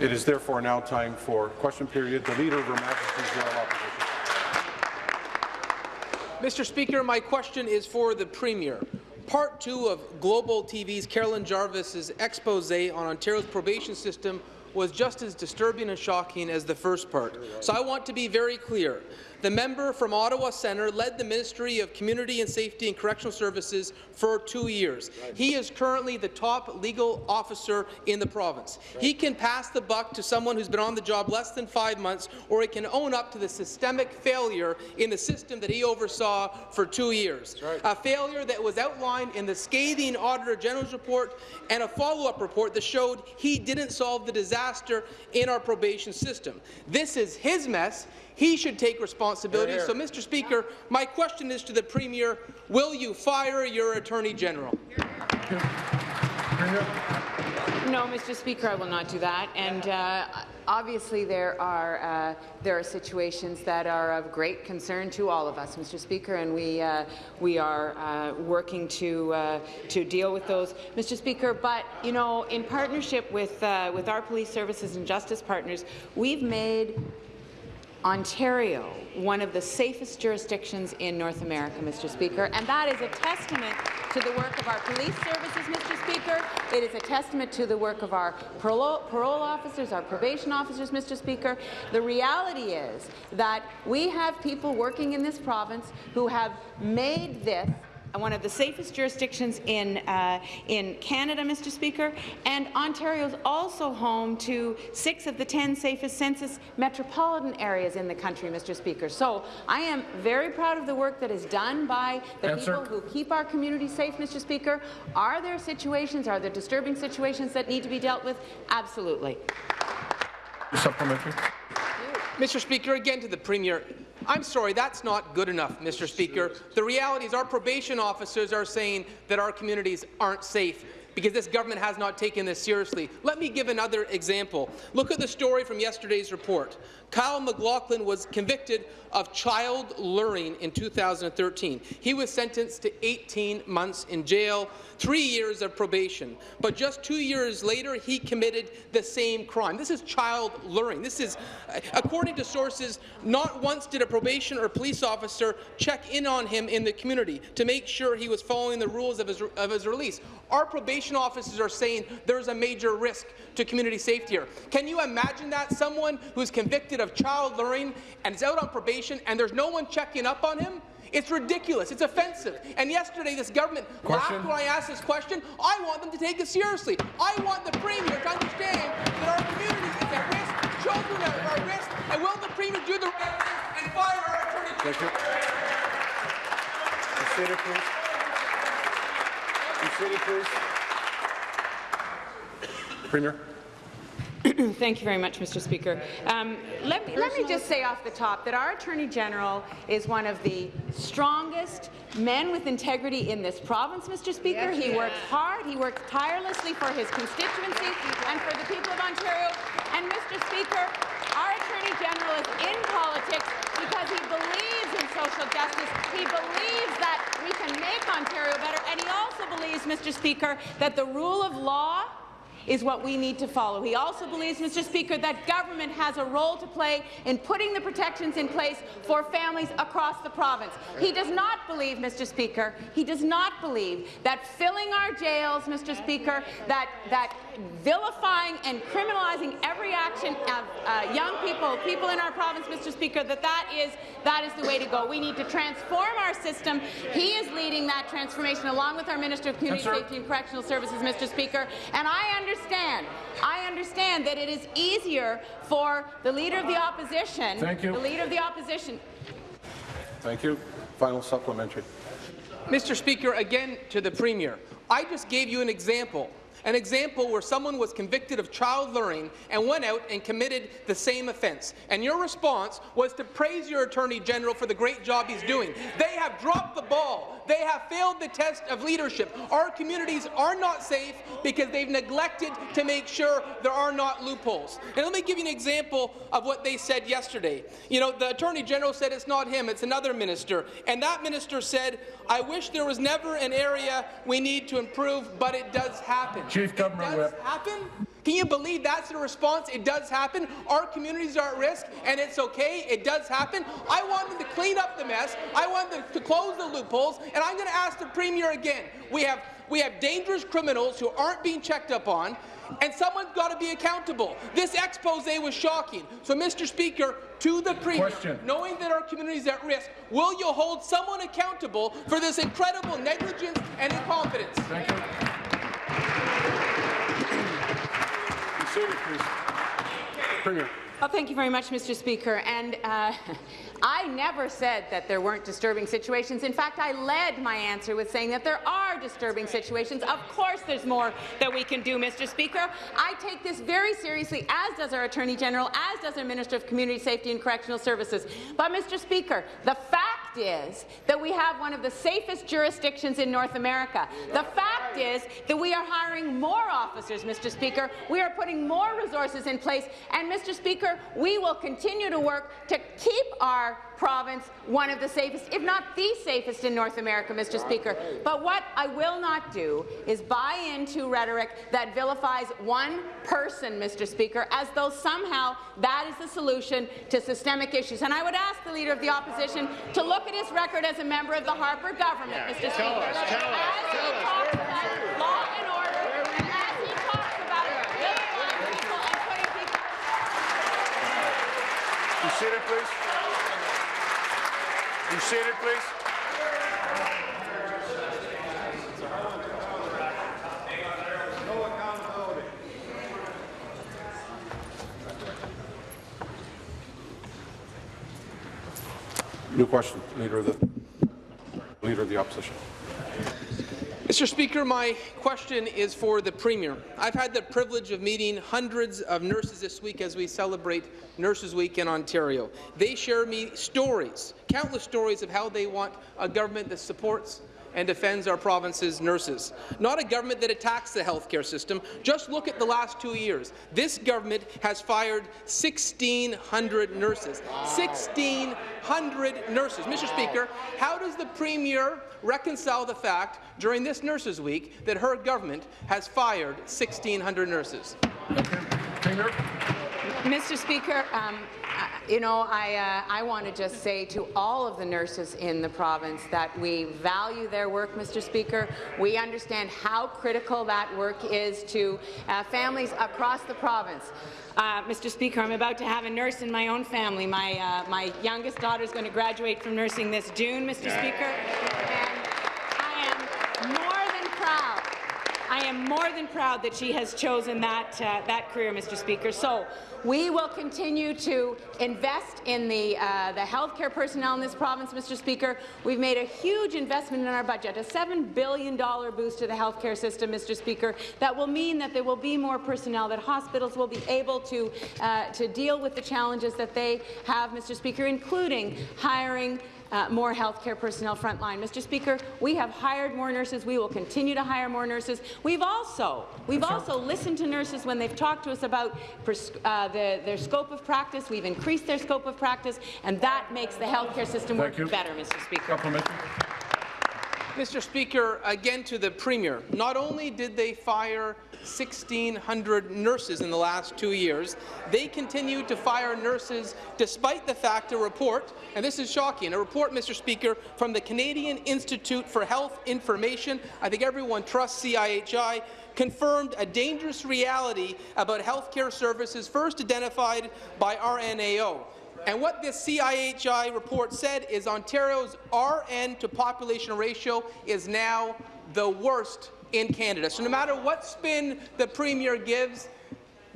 It is therefore now time for question period. The Leader of Her Majesty's Opposition. Mr. Speaker, my question is for the Premier. Part two of Global TV's Carolyn Jarvis's expose on Ontario's probation system was just as disturbing and shocking as the first part. So I want to be very clear. The member from Ottawa Centre led the Ministry of Community and Safety and Correctional Services for two years. He is currently the top legal officer in the province. He can pass the buck to someone who's been on the job less than five months, or he can own up to the systemic failure in the system that he oversaw for two years. A failure that was outlined in the scathing Auditor General's report and a follow-up report that showed he didn't solve the disaster in our probation system. This is his mess. He should take responsibility. So, Mr. Speaker, my question is to the Premier, will you fire your Attorney General? No, Mr. Speaker, I will not do that. And uh, obviously, there are uh, there are situations that are of great concern to all of us, Mr. Speaker, and we uh, we are uh, working to uh, to deal with those, Mr. Speaker. But you know, in partnership with uh, with our police services and justice partners, we've made Ontario one of the safest jurisdictions in North America, Mr. Speaker, and that is a testament to the work of our police services, Mr. Speaker. It is a testament to the work of our parole, officers, our probation officers, Mr. Speaker. The reality is that we have people working in this province who have made this one of the safest jurisdictions in, uh, in Canada, Mr. Speaker, and Ontario is also home to six of the 10 safest census metropolitan areas in the country, Mr. Speaker. So I am very proud of the work that is done by the Answer. people who keep our community safe, Mr. Speaker. Are there situations, are there disturbing situations that need to be dealt with? Absolutely. Supplementary. Mr. Speaker, again to the Premier. I'm sorry, that's not good enough, Mr. Speaker. The reality is our probation officers are saying that our communities aren't safe because this government has not taken this seriously. Let me give another example. Look at the story from yesterday's report. Kyle McLaughlin was convicted of child luring in 2013. He was sentenced to 18 months in jail, three years of probation. But just two years later, he committed the same crime. This is child luring. This is, uh, according to sources, not once did a probation or police officer check in on him in the community to make sure he was following the rules of his, of his release. Our probation officers are saying there is a major risk to community safety here. Can you imagine that? Someone who's convicted of child luring and is out on probation and there's no one checking up on him? It's ridiculous. It's offensive. And yesterday, this government question. laughed when I asked this question. I want them to take it seriously. I want the Premier to understand that our community is at risk, children are at risk, and will the Premier do the right thing and fire our Attorney General? Consider, please. Consider, please. Premier. Thank you very much, Mr. Speaker. Um, let, me, let me just say off the top that our Attorney General is one of the strongest men with integrity in this province, Mr. Speaker. Yes, he works hard, he works tirelessly for his constituency and for the people of Ontario. And, Mr. Speaker, our Attorney General is in politics because he believes in social justice. He believes that we can make Ontario better, and he also believes, Mr. Speaker, that the rule of law is what we need to follow. He also believes, Mr. Speaker, that government has a role to play in putting the protections in place for families across the province. He does not believe, Mr. Speaker, he does not believe that filling our jails, Mr. Speaker, that, that vilifying and criminalizing every action of uh, young people, people in our province, Mr. Speaker, that that is, that is the way to go. We need to transform our system. He is leading that transformation along with our Minister of Community Safety and Correctional Services, Mr. Speaker, and I understand, I understand that it is easier for the Leader of the Opposition, Thank you. the Leader of the Opposition. Thank you. Final supplementary. Mr. Speaker, again to the Premier. I just gave you an example an example where someone was convicted of child luring and went out and committed the same offence. And your response was to praise your Attorney General for the great job he's doing. They have dropped the ball. They have failed the test of leadership. Our communities are not safe because they've neglected to make sure there are not loopholes. And let me give you an example of what they said yesterday. You know, the Attorney General said it's not him, it's another minister. And that minister said, I wish there was never an area we need to improve, but it does happen. Chief Government it does Whip. happen? Can you believe that's the response? It does happen. Our communities are at risk, and it's okay. It does happen. I want them to clean up the mess. I want them to close the loopholes, and I'm going to ask the Premier again. We have we have dangerous criminals who aren't being checked up on, and someone's got to be accountable. This expose was shocking. So, Mr. Speaker, to the Premier, Question. knowing that our community is at risk, will you hold someone accountable for this incredible negligence and incompetence? Thank you. Be seated, please. Premier. Well, thank you very much, Mr. Speaker. And uh, I never said that there weren't disturbing situations. In fact, I led my answer with saying that there are disturbing situations. Of course there's more that we can do, Mr. Speaker. I take this very seriously, as does our Attorney General, as does our Minister of Community Safety and Correctional Services. But, Mr. Speaker, the fact is that we have one of the safest jurisdictions in North America. The fact is that we are hiring more officers, Mr. Speaker. We are putting more resources in place. And, Mr. Speaker, we will continue to work to keep our province one of the safest, if not the safest in North America, Mr. Speaker. But what I will not do is buy into rhetoric that vilifies one person, Mr. Speaker, as though somehow that is the solution to systemic issues. And I would ask the Leader of the Opposition to look at his record as a member of the Harper government, Mr. Speaker. as he talks about law and as he talks about vilifying people and putting people Be seated, please. Be seated, please. New question, Leader of the Leader of the Opposition. Mr. Speaker, my question is for the Premier. I've had the privilege of meeting hundreds of nurses this week as we celebrate Nurses Week in Ontario. They share me stories, countless stories of how they want a government that supports and defends our province's nurses. Not a government that attacks the healthcare system. Just look at the last two years. This government has fired 1,600 nurses. 1,600 nurses. Mr. Speaker, how does the Premier reconcile the fact during this Nurses Week that her government has fired 1,600 nurses? Mr. Speaker, um, you know, I, uh, I want to just say to all of the nurses in the province that we value their work, Mr. Speaker. We understand how critical that work is to uh, families across the province. Uh, Mr. Speaker, I'm about to have a nurse in my own family. My, uh, my youngest daughter is going to graduate from nursing this June, Mr. Speaker, and I am more than proud am more than proud that she has chosen that, uh, that career, Mr. Speaker. So we will continue to invest in the, uh, the healthcare personnel in this province, Mr. Speaker. We've made a huge investment in our budget, a $7 billion boost to the healthcare system, Mr. Speaker, that will mean that there will be more personnel, that hospitals will be able to, uh, to deal with the challenges that they have, Mr. Speaker, including hiring uh, more healthcare personnel frontline. Mr. Speaker, we have hired more nurses. We will continue to hire more nurses. We've also we've also listened to nurses when they've talked to us about uh, the, their scope of practice. We've increased their scope of practice, and that makes the healthcare system work you. better, Mr. Speaker. Mr. Speaker, again to the Premier. Not only did they fire 1,600 nurses in the last two years, they continue to fire nurses despite the fact a report, and this is shocking, a report, Mr. Speaker, from the Canadian Institute for Health Information, I think everyone trusts CIHI, confirmed a dangerous reality about healthcare services first identified by RNAO. And what this CIHI report said is Ontario's RN to population ratio is now the worst in Canada. So no matter what spin the Premier gives,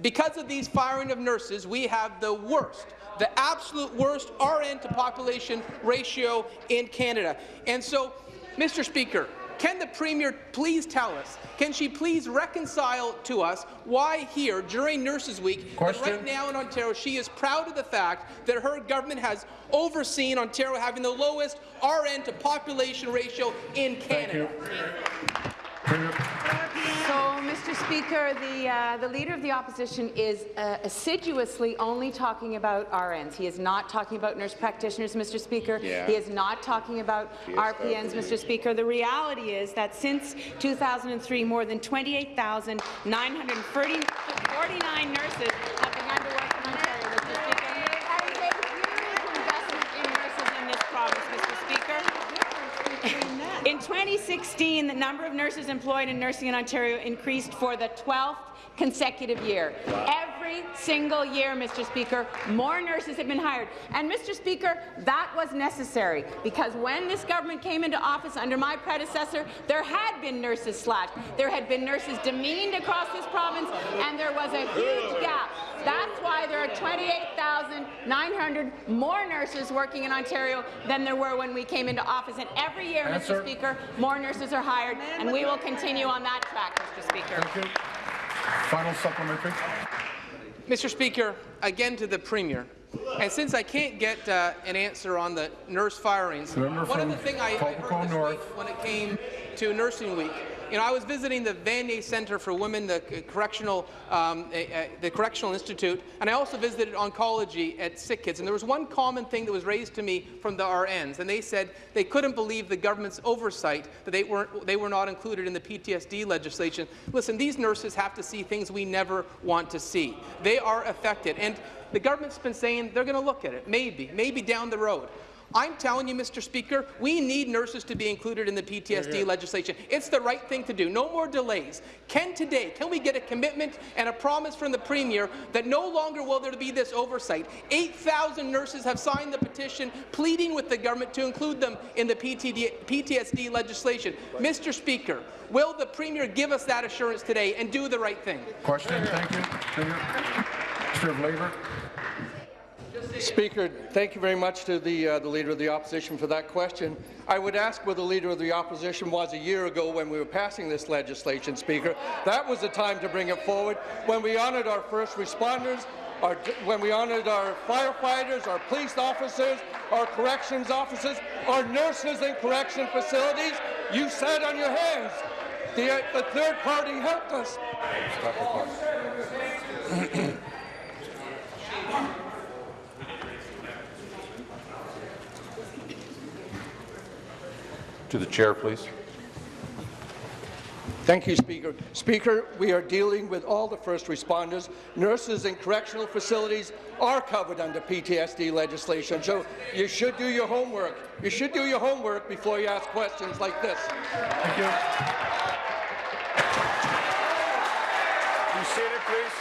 because of these firing of nurses, we have the worst, the absolute worst RN to population ratio in Canada. And so, Mr. Speaker, can the Premier please tell us, can she please reconcile to us why here, during Nurses Week, Question. right now in Ontario, she is proud of the fact that her government has overseen Ontario having the lowest RN to population ratio in. Canada? So, Mr. Speaker, the, uh, the Leader of the Opposition is uh, assiduously only talking about RNs. He is not talking about nurse practitioners, Mr. Speaker. Yeah. He is not talking about RPNs, Mr. Speaker. The reality is that since 2003, more than 28,949 nurses have begun to work in Ontario, Mr. Speaker. That is a huge investment in nurses in this province, Mr. Speaker. In 2016, the number of nurses employed in nursing in Ontario increased for the 12th consecutive year. Every single year, Mr. Speaker, more nurses have been hired. And, Mr. Speaker, that was necessary because when this government came into office under my predecessor, there had been nurses slashed. There had been nurses demeaned across this province, and there was a huge gap. That's why there are 28,900 more nurses working in Ontario than there were when we came into office. And every year, Answer. Mr. Speaker, more nurses are hired, and we will continue on that track, Mr. Speaker. Thank you. Final supplementary. Mr. Speaker, again to the Premier. And since I can't get uh, an answer on the nurse firings, one of the things I, I heard this North. week when it came to Nursing Week, you know, I was visiting the Vanier Centre for Women, the correctional, um, the Correctional Institute, and I also visited oncology at Sick Kids. And there was one common thing that was raised to me from the RNs, and they said they couldn't believe the government's oversight that they weren't, they were not included in the PTSD legislation. Listen, these nurses have to see things we never want to see. They are affected, and the government's been saying they're going to look at it, maybe, maybe down the road. I'm telling you, Mr. Speaker, we need nurses to be included in the PTSD legislation. It's the right thing to do. No more delays. Can today, can we get a commitment and a promise from the Premier that no longer will there be this oversight? 8,000 nurses have signed the petition pleading with the government to include them in the PTD, PTSD legislation. Mr. Speaker, will the Premier give us that assurance today and do the right thing? Question. Thank you. Minister of Labour. Speaker, thank you very much to the, uh, the Leader of the Opposition for that question. I would ask where the Leader of the Opposition was a year ago when we were passing this legislation, Speaker. That was the time to bring it forward, when we honoured our first responders, our, when we honoured our firefighters, our police officers, our corrections officers, our nurses in correction facilities. You sat on your hands. The, uh, the third party helped us. Stop the clock. To the chair, please. Thank you, Speaker. Speaker, we are dealing with all the first responders. Nurses in correctional facilities are covered under PTSD legislation, so you should do your homework. You should do your homework before you ask questions like this. Thank you. Be seated, please.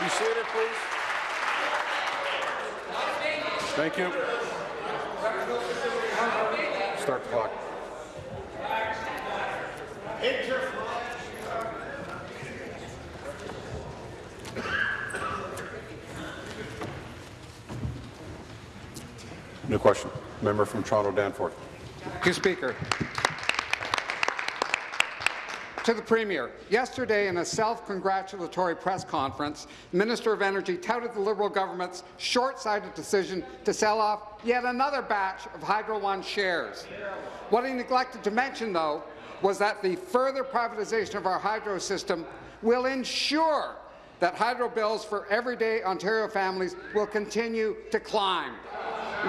Be seated, please. Thank you. Start the clock. New question. Member from Toronto Danforth. Thank you, Speaker. To the Premier, yesterday in a self-congratulatory press conference, the Minister of Energy touted the Liberal government's short-sighted decision to sell off yet another batch of Hydro One shares. What he neglected to mention, though, was that the further privatization of our hydro system will ensure that hydro bills for everyday Ontario families will continue to climb.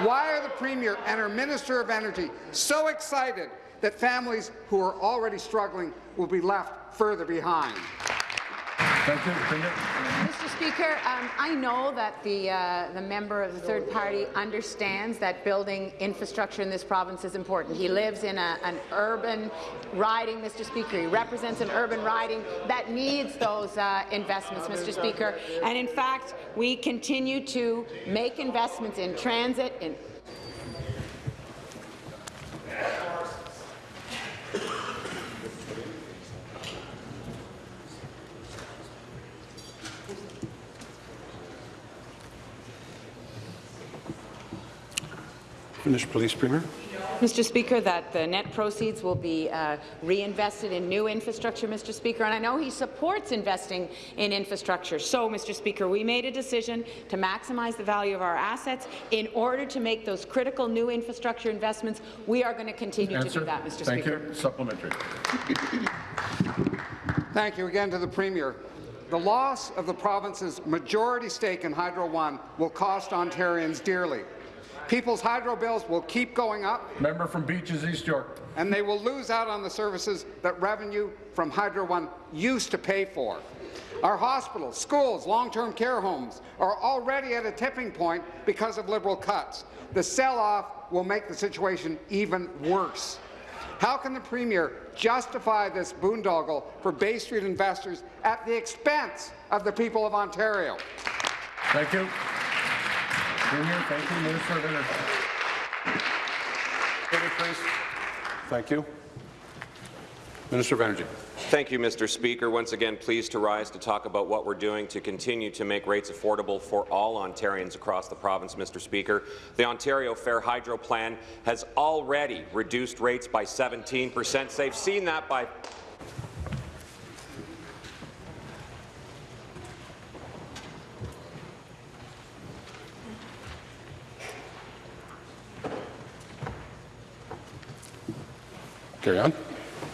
Why are the Premier and her Minister of Energy so excited that families who are already struggling will be left further behind? Thank you. Premier. Mr. Speaker, um, I know that the, uh, the member of the third party understands that building infrastructure in this province is important. He lives in a, an urban riding, Mr. Speaker. He represents an urban riding that needs those uh, investments, Mr. Speaker. And in fact, we continue to make investments in transit, in Finish, please, Premier. Mr. Speaker, that the net proceeds will be uh, reinvested in new infrastructure, Mr. Speaker, and I know he supports investing in infrastructure. So, Mr. Speaker, we made a decision to maximize the value of our assets in order to make those critical new infrastructure investments. We are going to continue Answer. to do that, Mr. Thank Speaker. you. Supplementary. Thank you again to the Premier. The loss of the province's majority stake in Hydro One will cost Ontarians dearly. People's hydro bills will keep going up, Member from Beaches East York. and they will lose out on the services that revenue from Hydro One used to pay for. Our hospitals, schools, long-term care homes are already at a tipping point because of Liberal cuts. The sell-off will make the situation even worse. How can the Premier justify this boondoggle for Bay Street investors at the expense of the people of Ontario? Thank you. Premier, thank you. Minister of Energy. Thank you. Minister of Energy. Thank you, Mr. Speaker. Once again, pleased to rise to talk about what we're doing to continue to make rates affordable for all Ontarians across the province, Mr. Speaker. The Ontario Fair Hydro Plan has already reduced rates by 17 percent. They've seen that by Carry on.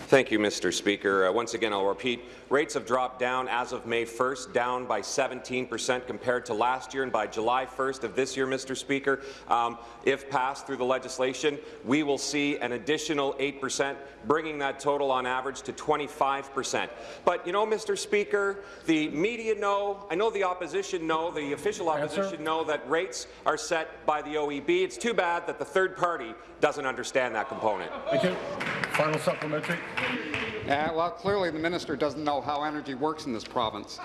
Thank you, Mr. Speaker. Uh, once again, I'll repeat, rates have dropped down as of May 1st, down by 17 percent compared to last year, and by July 1st of this year, Mr. Speaker, um, if passed through the legislation, we will see an additional 8 percent, bringing that total on average to 25 percent. But, you know, Mr. Speaker, the media know, I know the opposition know, the official Answer. opposition know that rates are set by the OEB. It's too bad that the third party doesn't understand that component. Thank you. Final supplementary. Well, clearly the minister doesn't know how energy works in this province.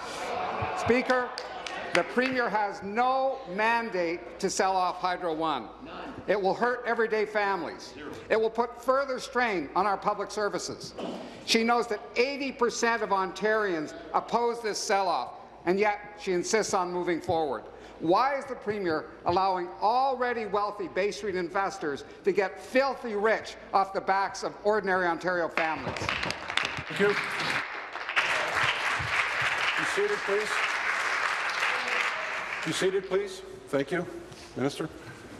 Speaker, the Premier has no mandate to sell off Hydro One. It will hurt everyday families. It will put further strain on our public services. She knows that 80 percent of Ontarians oppose this sell-off, and yet she insists on moving forward. Why is the Premier allowing already wealthy Bay Street investors to get filthy rich off the backs of ordinary Ontario families? Thank you. Be seated, please. Be seated, please. Thank you. Minister.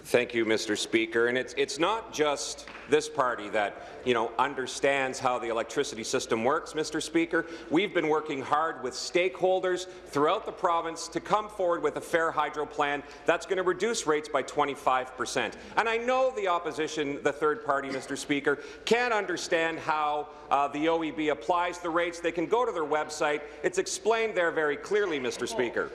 Thank you, Mr. Speaker. And it's, it's not just this party that, you know, understands how the electricity system works, Mr. Speaker. We've been working hard with stakeholders throughout the province to come forward with a fair hydro plan that's going to reduce rates by 25 percent. And I know the opposition, the third party, Mr. Speaker, can't understand how uh, the OEB applies the rates. They can go to their website. It's explained there very clearly, Mr. Speaker.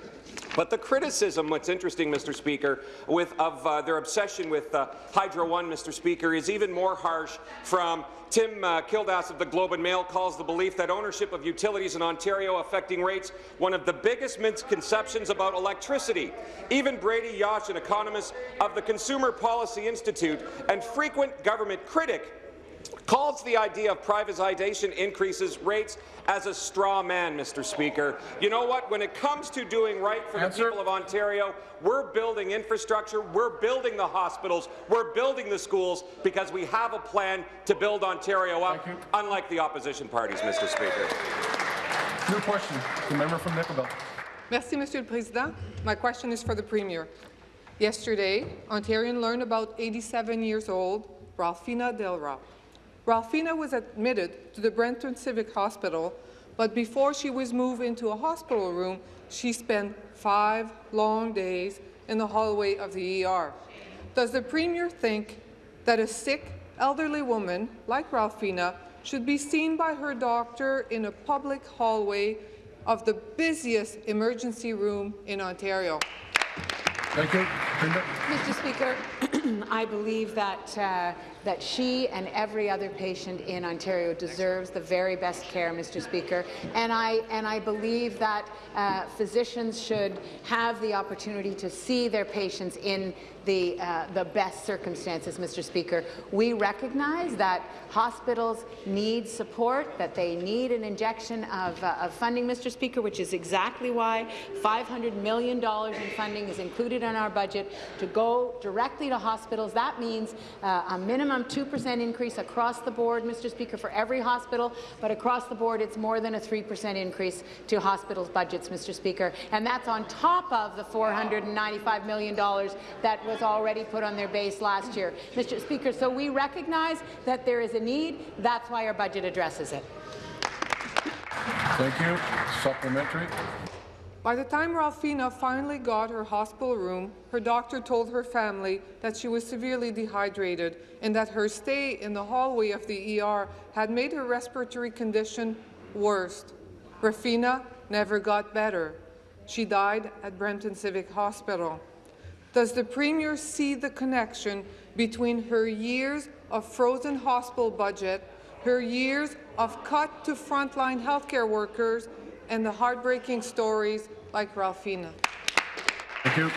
But the criticism, what's interesting, Mr. Speaker, with, of uh, their obsession with uh, Hydro One, Mr. Speaker, is even more harsh from Tim uh, Kiladze of the Globe and Mail calls the belief that ownership of utilities in Ontario affecting rates one of the biggest misconceptions about electricity. Even Brady Yauch, an economist of the Consumer Policy Institute and frequent government critic, calls the idea of privatization increases rates as a straw man, Mr. Speaker. You know what? When it comes to doing right for Answer. the people of Ontario, we're building infrastructure, we're building the hospitals, we're building the schools because we have a plan to build Ontario up, unlike the opposition parties, Mr. Speaker. New question. The member from Nickel Belt. Merci, Monsieur le Président. My question is for the Premier. Yesterday, Ontarian learned about 87 years old Ralphina Delra. Ralphina was admitted to the Brampton Civic Hospital, but before she was moved into a hospital room, she spent five long days in the hallway of the ER. Does the Premier think that a sick, elderly woman like Ralphina should be seen by her doctor in a public hallway of the busiest emergency room in Ontario? Thank you. Mr. Speaker, I believe that, uh, that she and every other patient in Ontario deserves the very best care, Mr. Speaker. And I, and I believe that uh, physicians should have the opportunity to see their patients in the, uh, the best circumstances, Mr. Speaker. We recognize that hospitals need support, that they need an injection of, uh, of funding, Mr. Speaker, which is exactly why $500 million in funding is included in our budget to go directly to hospitals. That means uh, a minimum 2% increase across the board, Mr. Speaker, for every hospital, but across the board it's more than a 3% increase to hospitals' budgets, Mr. Speaker. And that's on top of the $495 million that was already put on their base last year, Mr. Speaker. So we recognize that there is a need. That's why our budget addresses it. Thank you. Supplementary. By the time Ralphina finally got her hospital room, her doctor told her family that she was severely dehydrated and that her stay in the hallway of the ER had made her respiratory condition worse. Rafina never got better. She died at Brampton Civic Hospital. Does the Premier see the connection between her years of frozen hospital budget, her years of cut to frontline healthcare workers, and the heartbreaking stories like Ralphina? Thank you.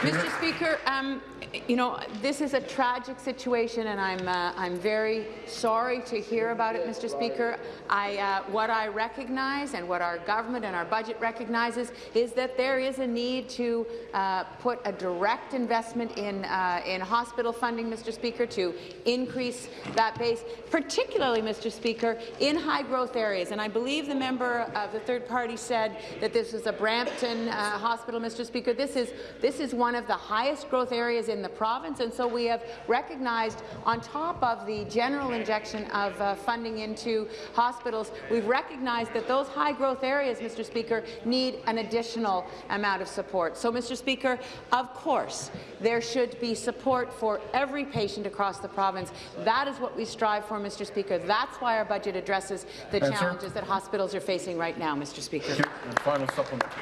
Mr. Speaker, um, you know, this is a tragic situation, and I'm, uh, I'm very sorry to hear about it, Mr. Speaker. I, uh, what I recognize and what our government and our budget recognizes is that there is a need to uh, put a direct investment in, uh, in hospital funding, Mr. Speaker, to increase that base, particularly, Mr. Speaker, in high-growth areas. And I believe the member of the third party said that this is a Brampton uh, hospital, Mr. Speaker. This is, this is one of the highest growth areas in the province, and so we have recognized, on top of the general injection of uh, funding into hospitals, we've recognized that those high-growth areas, Mr. Speaker, need an additional amount of support. So, Mr. Speaker, of course, there should be support for every patient across the province. That is what we strive for, Mr. Speaker. That's why our budget addresses the Answer. challenges that hospitals are facing right now, Mr. Speaker. Thank you. And final supplement.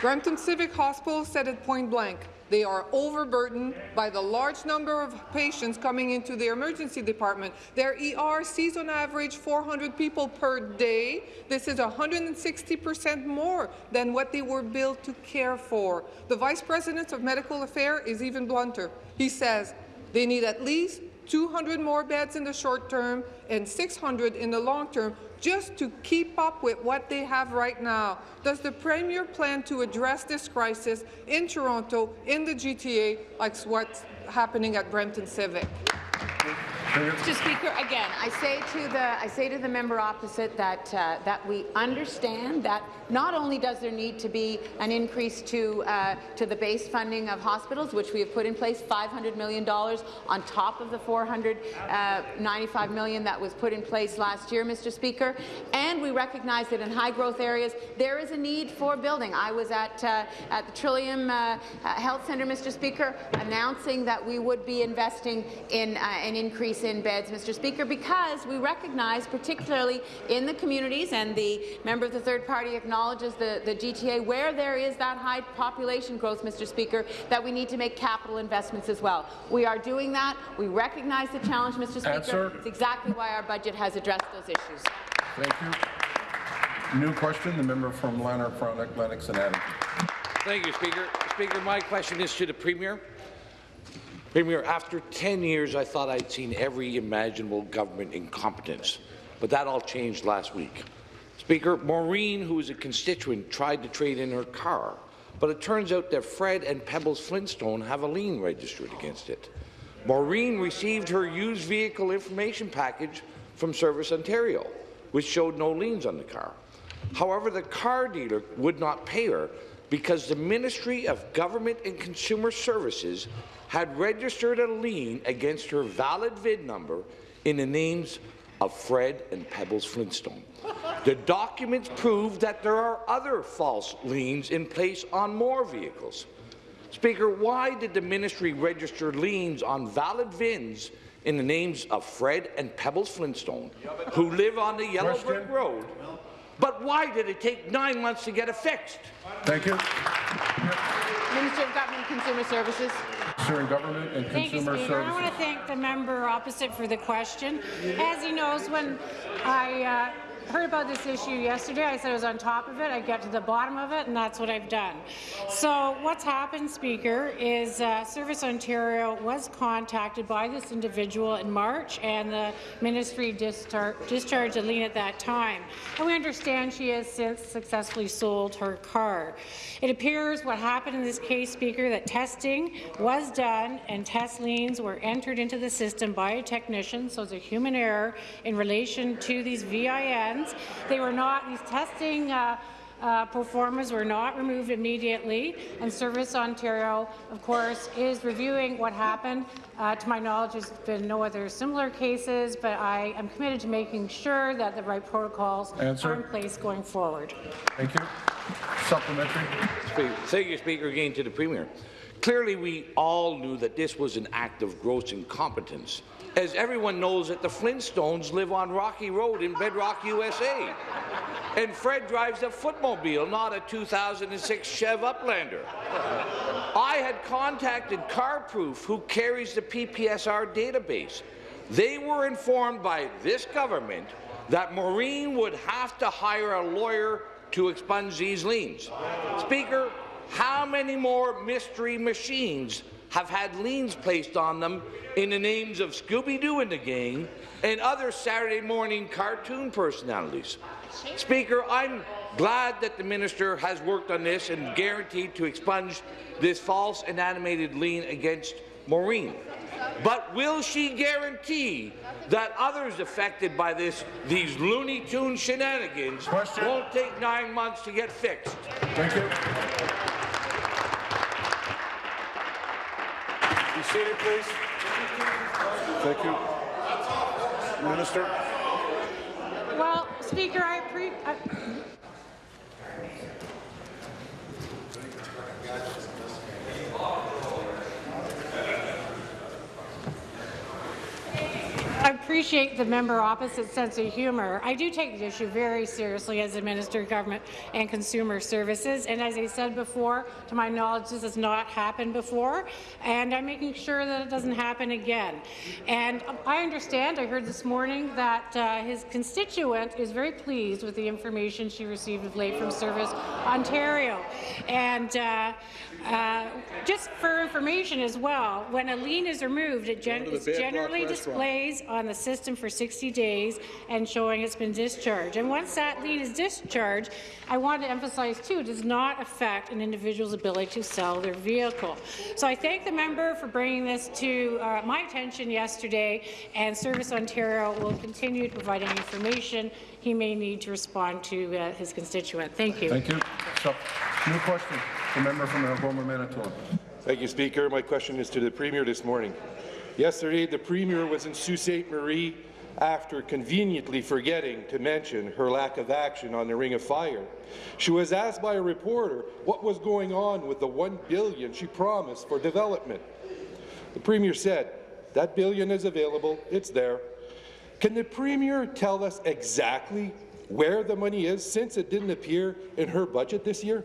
Brampton Civic Hospital said it point blank. They are overburdened by the large number of patients coming into their emergency department. Their ER sees on average 400 people per day. This is 160 percent more than what they were built to care for. The Vice President of Medical Affairs is even blunter. He says they need at least 200 more beds in the short term and 600 in the long term just to keep up with what they have right now. Does the Premier plan to address this crisis in Toronto, in the GTA, like what's happening at Brampton Civic? Mr. Speaker, again, I say to the I say to the member opposite that uh, that we understand that not only does there need to be an increase to uh, to the base funding of hospitals, which we have put in place, 500 million dollars on top of the $495 million that was put in place last year, Mr. Speaker, and we recognize that in high growth areas there is a need for building. I was at uh, at the Trillium uh, uh, Health Centre, Mr. Speaker, announcing that we would be investing in uh, an increase in beds, Mr. Speaker, because we recognize, particularly in the communities, and the member of the third party acknowledges the, the GTA, where there is that high population growth, Mr. Speaker, that we need to make capital investments as well. We are doing that. We recognize the challenge, Mr. Speaker. Answer. It's exactly why our budget has addressed those issues. Thank you. New question, the member from Lanark, Frontenac, Lennox and Adams. Thank you, Speaker. Speaker, my question is to the Premier. Premier, after 10 years, I thought I'd seen every imaginable government incompetence, but that all changed last week. Speaker, Maureen, who is a constituent, tried to trade in her car, but it turns out that Fred and Pebbles Flintstone have a lien registered against it. Maureen received her used vehicle information package from Service Ontario, which showed no liens on the car. However, the car dealer would not pay her because the Ministry of Government and Consumer Services had registered a lien against her valid VIN number in the names of Fred and Pebbles Flintstone. The documents prove that there are other false liens in place on more vehicles. Speaker, why did the ministry register liens on valid VINs in the names of Fred and Pebbles Flintstone, who live on the Yellow Brick Road? But why did it take nine months to get it fixed? Thank you. Minister of Government and Consumer Services. Government and Thank you, Consumer Speaker. I want to thank the member opposite for the question. As he knows, when I uh, heard about this issue yesterday, I said I was on top of it. I get to the bottom of it, and that's what I've done. So what's happened, Speaker, is uh, Service Ontario was contacted by this individual in March, and the ministry discharged a lien at that time. And we understand she has since successfully sold her car. It appears what happened in this case, Speaker, that testing was done and test liens were entered into the system by a technician, so it's a human error in relation to these VINs. They were not, these testing uh, uh, performers were not removed immediately, and Service Ontario, of course, is reviewing what happened. Uh, to my knowledge, there's been no other similar cases, but I am committed to making sure that the right protocols Answer. are in place going forward. Thank you. Supplementary. Thank you, Speaker. Again to the Premier. Clearly, we all knew that this was an act of gross incompetence, as everyone knows that the Flintstones live on Rocky Road in Bedrock, USA. And Fred drives a footmobile, not a 2006 Chev Uplander. I had contacted CarProof, who carries the PPSR database. They were informed by this government that Maureen would have to hire a lawyer to expunge these liens. Speaker, how many more mystery machines have had liens placed on them in the names of Scooby-Doo and the gang and other Saturday morning cartoon personalities? Speaker, I'm glad that the minister has worked on this and guaranteed to expunge this false and animated lien against Maureen. But will she guarantee that others affected by this, these Looney Tune shenanigans Question. won't take nine months to get fixed? Thank you. Be seated, please. Thank you. Minister. Well, Speaker, I. I I appreciate the member opposite sense of humour. I do take the issue very seriously as a Minister of Government and Consumer Services, and as I said before, to my knowledge, this has not happened before, and I'm making sure that it doesn't happen again. And I understand, I heard this morning that uh, his constituent is very pleased with the information she received of late from Service Ontario. And uh, uh, just for information as well, when a lien is removed, it gen generally displays on the system for 60 days and showing it's been discharged. And once that lien is discharged, I want to emphasize too, it does not affect an individual's ability to sell their vehicle. So I thank the member for bringing this to uh, my attention yesterday, and Service Ontario will continue providing information he may need to respond to uh, his constituent. Thank you. Thank you. Sup- New question. The member from Algoma, Manitoulin. Thank you, Speaker. My question is to the Premier this morning. Yesterday, the Premier was in Sault Ste. Marie after conveniently forgetting to mention her lack of action on the Ring of Fire. She was asked by a reporter what was going on with the 1 billion she promised for development. The Premier said, that billion is available, it's there. Can the Premier tell us exactly where the money is since it didn't appear in her budget this year?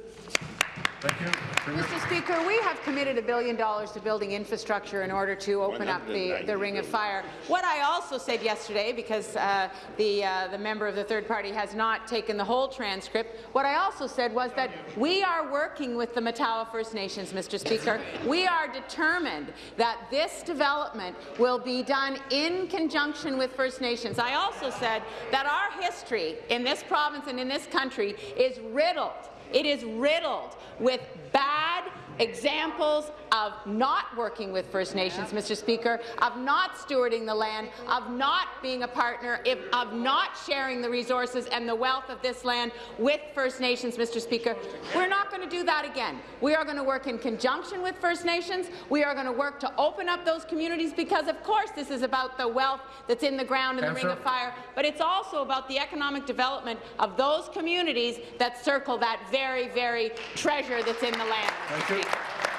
Mr. Speaker, we have committed a billion dollars to building infrastructure in order to open up the, the Ring of Fire. What I also said yesterday, because uh, the, uh, the member of the third party has not taken the whole transcript, what I also said was that we are working with the Matawa First Nations, Mr. Speaker. We are determined that this development will be done in conjunction with First Nations. I also said that our history in this province and in this country is riddled it is riddled with bad examples of not working with First Nations, Mr. Speaker, of not stewarding the land, of not being a partner, if, of not sharing the resources and the wealth of this land with First Nations, Mr. Speaker. We're not going to do that again. We are going to work in conjunction with First Nations. We are going to work to open up those communities because, of course, this is about the wealth that's in the ground in the Ring of Fire, but it's also about the economic development of those communities that circle that very, very treasure that's in the land. Thank you.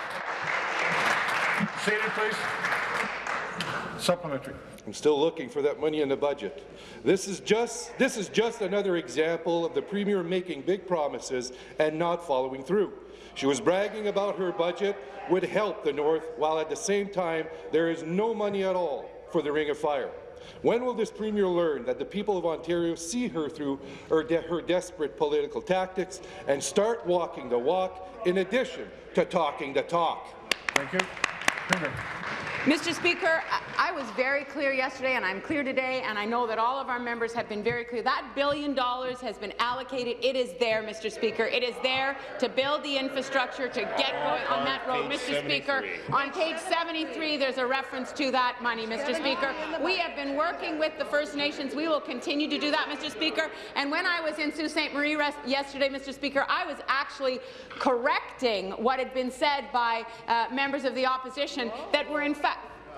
Seated, please. Supplementary. I'm still looking for that money in the budget. This is just this is just another example of the Premier making big promises and not following through. She was bragging about her budget would help the North, while at the same time there is no money at all for the Ring of Fire. When will this Premier learn that the people of Ontario see her through her, de her desperate political tactics and start walking the walk in addition to talking the talk? Thank you. Premier. Mr. Speaker, I I was very clear yesterday, and I'm clear today, and I know that all of our members have been very clear. That billion dollars has been allocated. It is there, Mr. Speaker. It is there to build the infrastructure to get going on that road. Mr. Speaker, on page 73, there's a reference to that money, Mr. Speaker. We have been working with the First Nations. We will continue to do that, Mr. Speaker. And when I was in Sault Ste. Marie yesterday, Mr. Speaker, I was actually correcting what had been said by uh, members of the opposition that were in fact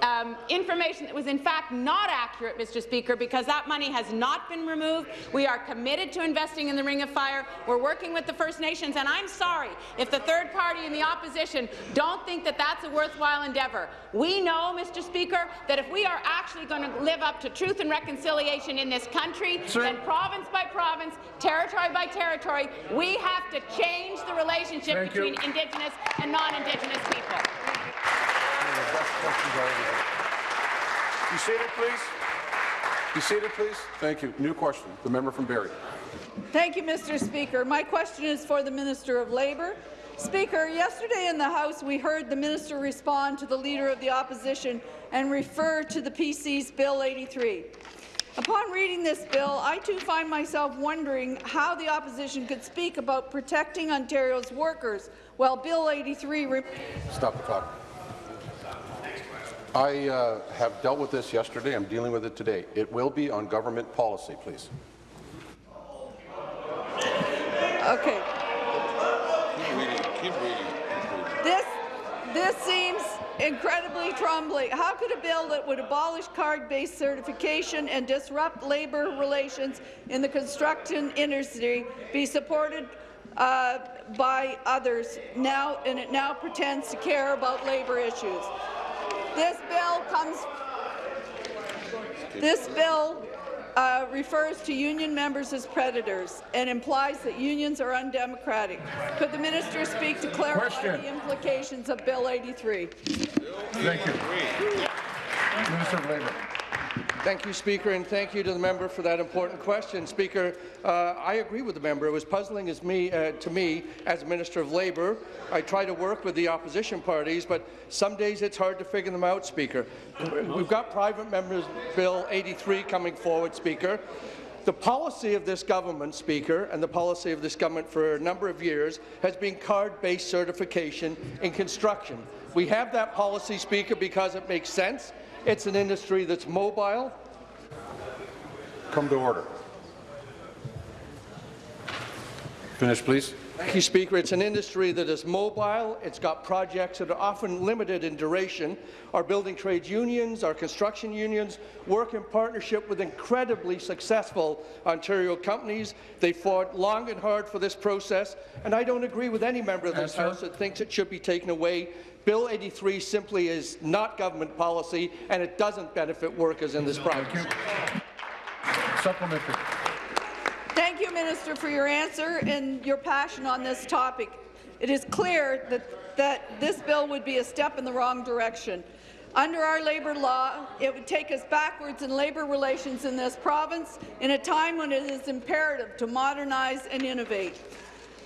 um, information that was in fact not accurate, Mr. Speaker, because that money has not been removed. We are committed to investing in the Ring of Fire. We're working with the First Nations, and I'm sorry if the third party in the opposition don't think that that's a worthwhile endeavour. We know, Mr. Speaker, that if we are actually going to live up to truth and reconciliation in this country, Sir. then province by province, territory by territory, we have to change the relationship Thank between you. Indigenous and non-Indigenous people. Be seated, please. Be seated, please. Thank you. New question. The member from Barrie. Thank you, Mr. Speaker. My question is for the Minister of Labour. Speaker, yesterday in the House we heard the minister respond to the Leader of the Opposition and refer to the PC's Bill 83. Upon reading this bill, I too find myself wondering how the opposition could speak about protecting Ontario's workers while Bill 83— Stop the clock. I uh, have dealt with this yesterday. I'm dealing with it today. It will be on government policy, please. Okay. Keep reading. Keep reading. This, this seems incredibly troubling. How could a bill that would abolish card-based certification and disrupt labour relations in the construction industry be supported uh, by others now, and it now pretends to care about labour issues? This bill comes. This bill uh, refers to union members as predators and implies that unions are undemocratic. Could the minister speak to clarify Question. the implications of Bill 83? Thank you. Minister of Labour. Thank you, Speaker, and thank you to the member for that important question. Speaker, uh, I agree with the member. It was puzzling as me, uh, to me as a Minister of Labour. I try to work with the opposition parties, but some days it's hard to figure them out, Speaker. We've got Private Members Bill 83 coming forward, Speaker. The policy of this government, Speaker, and the policy of this government for a number of years has been card-based certification in construction. We have that policy, Speaker, because it makes sense. It's an industry that's mobile. Come to order. Finish, please. Thank you, Speaker. It's an industry that is mobile. It's got projects that are often limited in duration. Our building trades unions, our construction unions work in partnership with incredibly successful Ontario companies. They fought long and hard for this process, and I don't agree with any member of this House that thinks it should be taken away Bill 83 simply is not government policy, and it doesn't benefit workers in this province. Supplementary. Thank you, Minister, for your answer and your passion on this topic. It is clear that, that this bill would be a step in the wrong direction. Under our labour law, it would take us backwards in labour relations in this province in a time when it is imperative to modernize and innovate.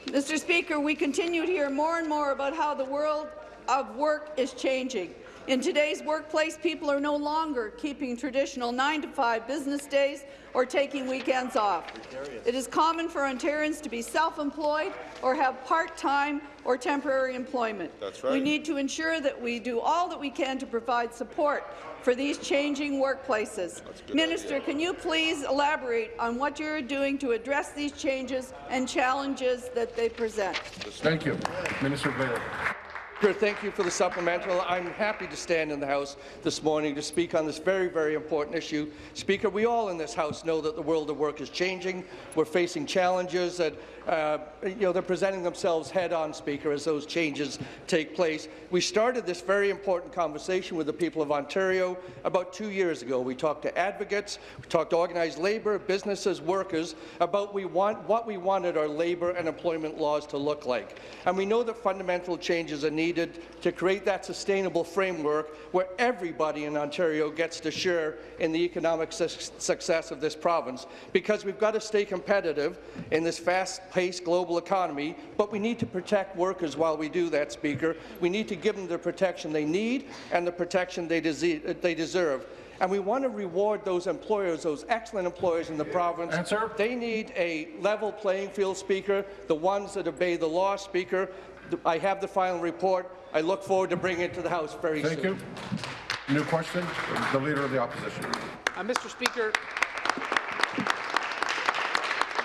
Mr. Speaker, we continue to hear more and more about how the world of work is changing. In today's workplace, people are no longer keeping traditional 9-to-5 business days or taking weekends off. It is common for Ontarians to be self-employed or have part-time or temporary employment. That's right. We need to ensure that we do all that we can to provide support for these changing workplaces. Minister, idea. can you please elaborate on what you're doing to address these changes and challenges that they present? Thank you. Minister Blair. Thank you for the supplemental. I'm happy to stand in the House this morning to speak on this very, very important issue. Speaker, we all in this House know that the world of work is changing. We're facing challenges that uh, you know, they're presenting themselves head-on, Speaker, as those changes take place. We started this very important conversation with the people of Ontario about two years ago. We talked to advocates, we talked to organized labour, businesses, workers, about we want, what we wanted our labour and employment laws to look like. And we know that fundamental changes are needed to create that sustainable framework where everybody in Ontario gets to share in the economic su success of this province. Because we've got to stay competitive in this fast-paced global economy, but we need to protect workers while we do that, Speaker. We need to give them the protection they need and the protection they, they deserve and we want to reward those employers, those excellent employers in the province. Answer. They need a level playing field, Speaker, the ones that obey the law, Speaker. I have the final report. I look forward to bringing it to the House very Thank soon. Thank you. New question, the Leader of the Opposition. Uh, Mr. Speaker,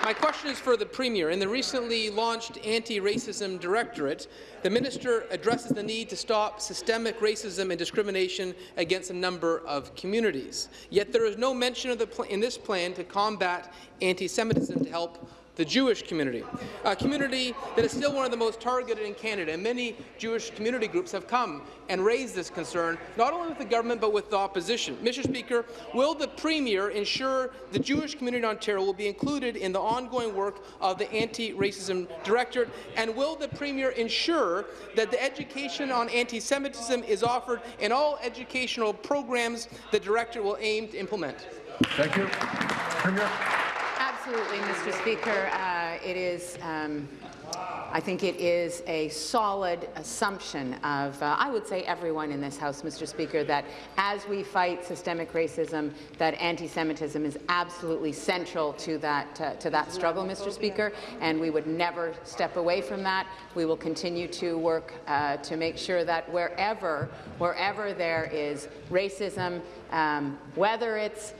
my question is for the Premier. In the recently launched Anti-Racism Directorate, the Minister addresses the need to stop systemic racism and discrimination against a number of communities. Yet there is no mention of the in this plan to combat anti-Semitism to help the Jewish community, a community that is still one of the most targeted in Canada. And many Jewish community groups have come and raised this concern, not only with the government but with the opposition. Mr. Speaker, will the Premier ensure the Jewish community in Ontario will be included in the ongoing work of the Anti-Racism Directorate, and will the Premier ensure that the education on anti-Semitism is offered in all educational programs the Director will aim to implement? Thank you. Premier. Absolutely, Mr. Speaker. Uh, it is. Um, I think it is a solid assumption of, uh, I would say, everyone in this House, Mr. Speaker, that as we fight systemic racism, that anti-Semitism is absolutely central to that uh, to that struggle, Mr. Speaker, and we would never step away from that. We will continue to work uh, to make sure that wherever wherever there is racism, um, whether it's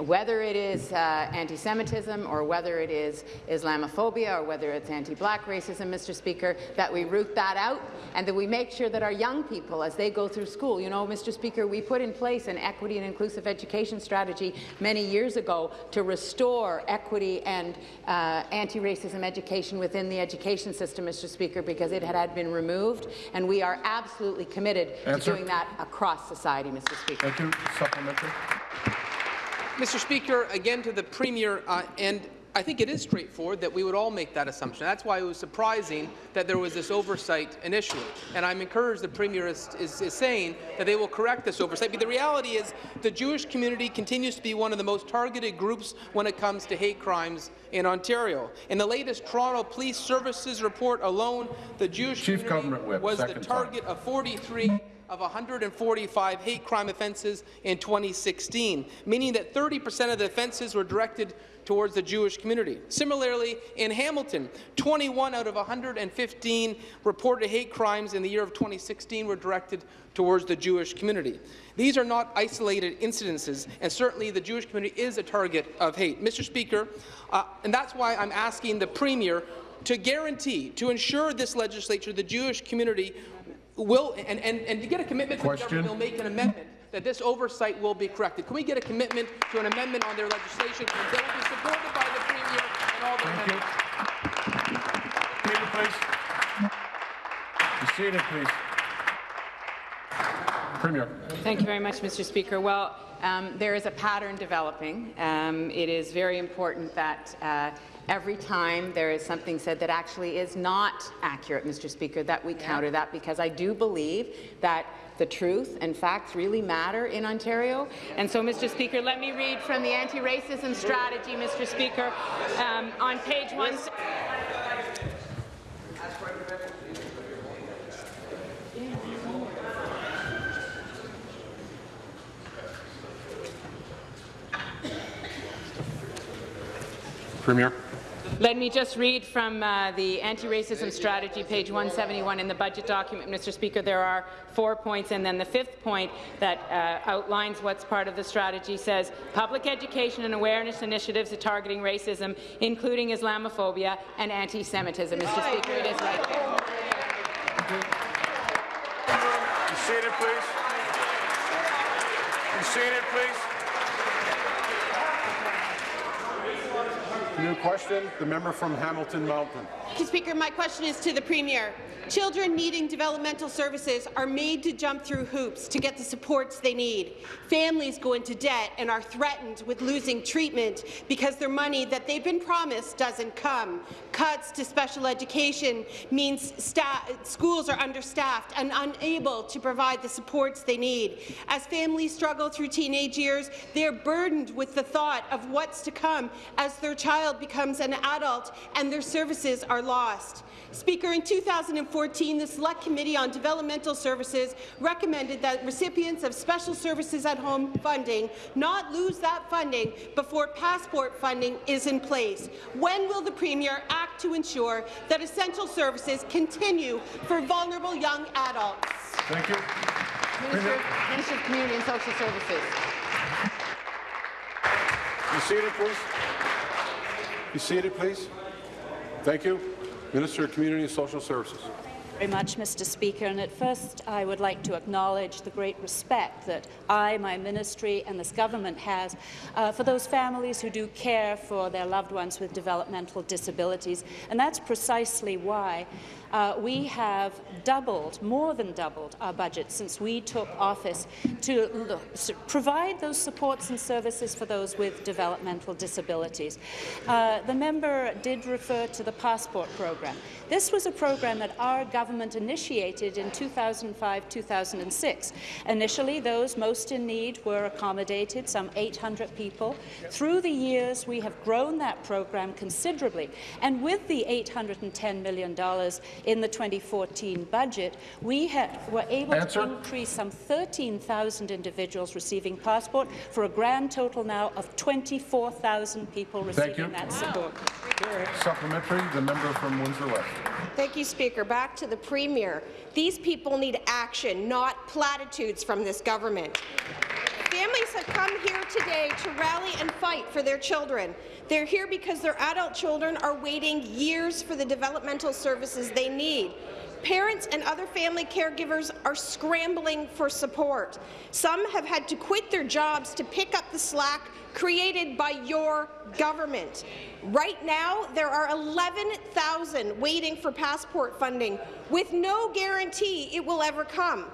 whether it is uh, anti-Semitism or whether it is Islamophobia or whether it's anti-black racism, Mr. Speaker, that we root that out and that we make sure that our young people, as they go through school, you know, Mr. Speaker, we put in place an equity and inclusive education strategy many years ago to restore equity and uh, anti-racism education within the education system, Mr. Speaker, because it had, had been removed, and we are absolutely committed Answer. to doing that across society, Mr. Speaker. Thank you. Supplementary. Mr. Speaker, again to the Premier, uh, and I think it is straightforward that we would all make that assumption. That's why it was surprising that there was this oversight initially. And I'm encouraged the Premier is, is, is, saying that they will correct this oversight. But the reality is the Jewish community continues to be one of the most targeted groups when it comes to hate crimes in Ontario. In the latest Toronto Police Services report alone, the Jewish Chief community Whip, was the target time. of 43 of 145 hate crime offences in 2016, meaning that 30% of the offences were directed towards the Jewish community. Similarly, in Hamilton, 21 out of 115 reported hate crimes in the year of 2016 were directed towards the Jewish community. These are not isolated incidences, and certainly the Jewish community is a target of hate. Mr. Speaker, uh, and that's why I'm asking the Premier to guarantee, to ensure this legislature, the Jewish community will, and, and, and to get a commitment from the government, they'll make an amendment that this oversight will be corrected. Can we get a commitment to an amendment on their legislation that will be supported by the Premier and all the Thank members? you. Peter, please. Be seated, please. Premier. Thank you very much, Mr. Speaker. Well, um, there is a pattern developing. Um, it is very important that uh, every time there is something said that actually is not accurate, Mr. Speaker, that we counter that because I do believe that the truth and facts really matter in Ontario. And so, Mr. Speaker, let me read from the anti-racism strategy, Mr. Speaker, um, on page one. Premier. Let me just read from uh, the anti-racism strategy, page 171 in the budget document, Mr. Speaker. There are four points, and then the fifth point that uh, outlines what's part of the strategy says public education and awareness initiatives at targeting racism, including Islamophobia and anti-Semitism. Mr. Speaker, it is right there. Be seated, please. Be seated, please. New question, the member from Hamilton Mountain. Mr. Speaker, my question is to the Premier. Children needing developmental services are made to jump through hoops to get the supports they need. Families go into debt and are threatened with losing treatment because their money that they've been promised doesn't come. Cuts to special education means schools are understaffed and unable to provide the supports they need. As families struggle through teenage years, they're burdened with the thought of what's to come as their child becomes an adult and their services are lost. Speaker, in 2014, the Select Committee on Developmental Services recommended that recipients of Special Services at Home funding not lose that funding before passport funding is in place. When will the Premier act to ensure that essential services continue for vulnerable young adults? Thank you. Minister, Minister of Community and Social Services. Be seated, please. Be seated, please. Thank you. Minister of Community and Social Services very much, Mr. Speaker. And at first, I would like to acknowledge the great respect that I, my ministry, and this government has uh, for those families who do care for their loved ones with developmental disabilities. And that's precisely why uh, we have doubled, more than doubled, our budget since we took office to look, provide those supports and services for those with developmental disabilities. Uh, the member did refer to the passport program. This was a program that our government initiated in 2005-2006. Initially, those most in need were accommodated, some 800 people. Through the years, we have grown that program considerably, and with the $810 million in the 2014 budget, we were able Answer. to increase some 13,000 individuals receiving passport for a grand total now of 24,000 people receiving that support. Supplementary, the member from Windsor West. Thank you, Speaker. Back to the Premier. These people need action, not platitudes from this government. Families have come here today to rally and fight for their children. They're here because their adult children are waiting years for the developmental services they need. Parents and other family caregivers are scrambling for support. Some have had to quit their jobs to pick up the slack created by your government. Right now, there are 11,000 waiting for passport funding, with no guarantee it will ever come.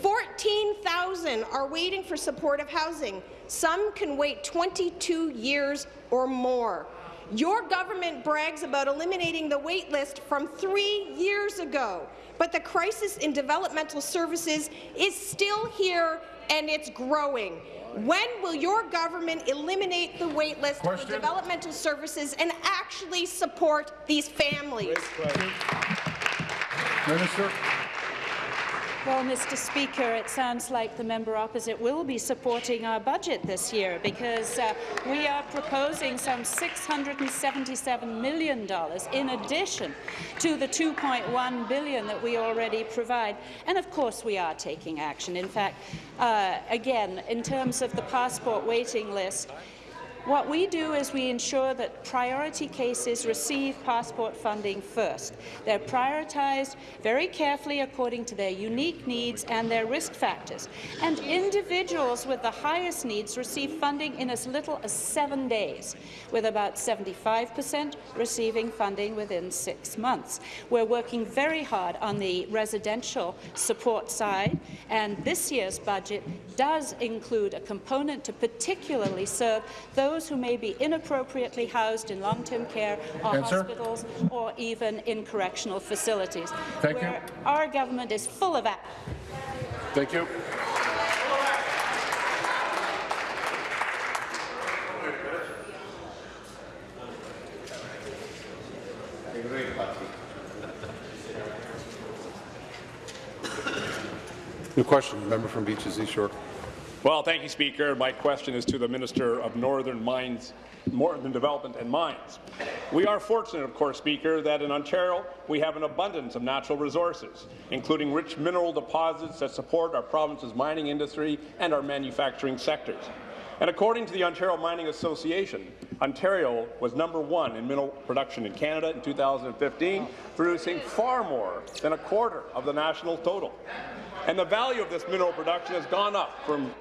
14,000 are waiting for supportive housing. Some can wait 22 years or more. Your government brags about eliminating the wait list from three years ago, but the crisis in developmental services is still here and it's growing. When will your government eliminate the wait list for developmental services and actually support these families? Minister. Well, Mr. Speaker, it sounds like the member opposite will be supporting our budget this year because uh, we are proposing some $677 million in addition to the 2.1 billion that we already provide. And of course we are taking action. In fact, uh, again, in terms of the passport waiting list, what we do is we ensure that priority cases receive passport funding first. They're prioritized very carefully according to their unique needs and their risk factors. And individuals with the highest needs receive funding in as little as seven days, with about 75 percent receiving funding within six months. We're working very hard on the residential support side, and this year's budget does include a component to particularly serve those those who may be inappropriately housed in long-term care or Answer. hospitals or even in correctional facilities, Thank where you. our government is full of that. Thank you. New question, member from Beaches East York. Well, thank you, Speaker. My question is to the Minister of Northern Mines, Northern Development and Mines. We are fortunate, of course, Speaker, that in Ontario we have an abundance of natural resources, including rich mineral deposits that support our province's mining industry and our manufacturing sectors. And according to the Ontario Mining Association, Ontario was number one in mineral production in Canada in 2015, producing far more than a quarter of the national total and the value of this mineral production has gone up from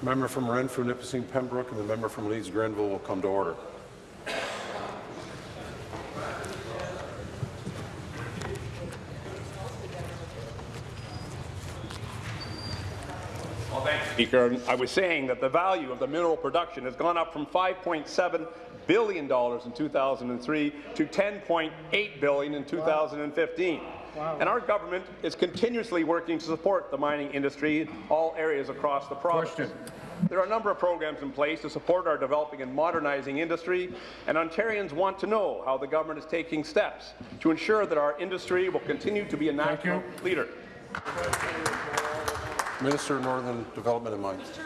Member from Renfrew, Nipissing, Pembroke, and the member from Leeds Grenville will come to order. Speaker, I was saying that the value of the mineral production has gone up from 5.7 billion dollars in 2003 to 10.8 billion in 2015. Wow. And our government is continuously working to support the mining industry in all areas across the province. Question. There are a number of programs in place to support our developing and modernizing industry, and Ontarians want to know how the government is taking steps to ensure that our industry will continue to be a national leader. Minister of Northern Development and Mines.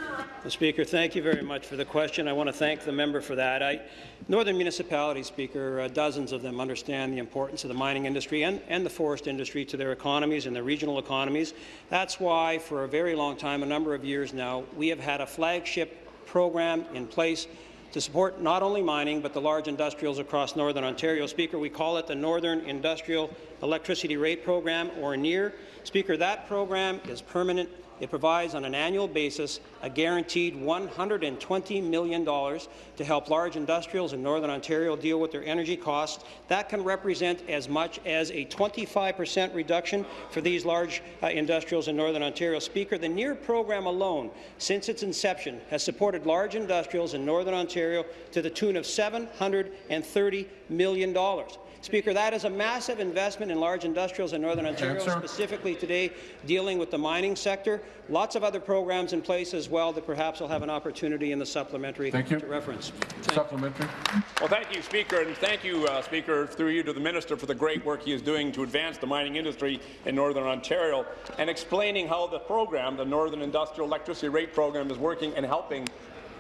Speaker, thank you very much for the question. I want to thank the member for that. I, Northern municipalities, Speaker, uh, dozens of them understand the importance of the mining industry and, and the forest industry to their economies and their regional economies. That's why, for a very long time, a number of years now, we have had a flagship program in place to support not only mining but the large industrials across Northern Ontario. Speaker, we call it the Northern Industrial Electricity Rate Program, or NIER. Speaker, that program is permanent it provides on an annual basis a guaranteed $120 million to help large industrials in Northern Ontario deal with their energy costs. That can represent as much as a 25 per cent reduction for these large uh, industrials in Northern Ontario. Speaker, the NIER program alone, since its inception, has supported large industrials in Northern Ontario to the tune of $730 million. Speaker, that is a massive investment in large industrials in Northern Ontario, Answer. specifically today dealing with the mining sector. Lots of other programs in place as well that perhaps will have an opportunity in the supplementary Thank you. to reference. Supplementary. Well, thank you, Speaker, and thank you, uh, Speaker, through you to the Minister for the great work he is doing to advance the mining industry in Northern Ontario and explaining how the program, the Northern Industrial Electricity Rate Program, is working and helping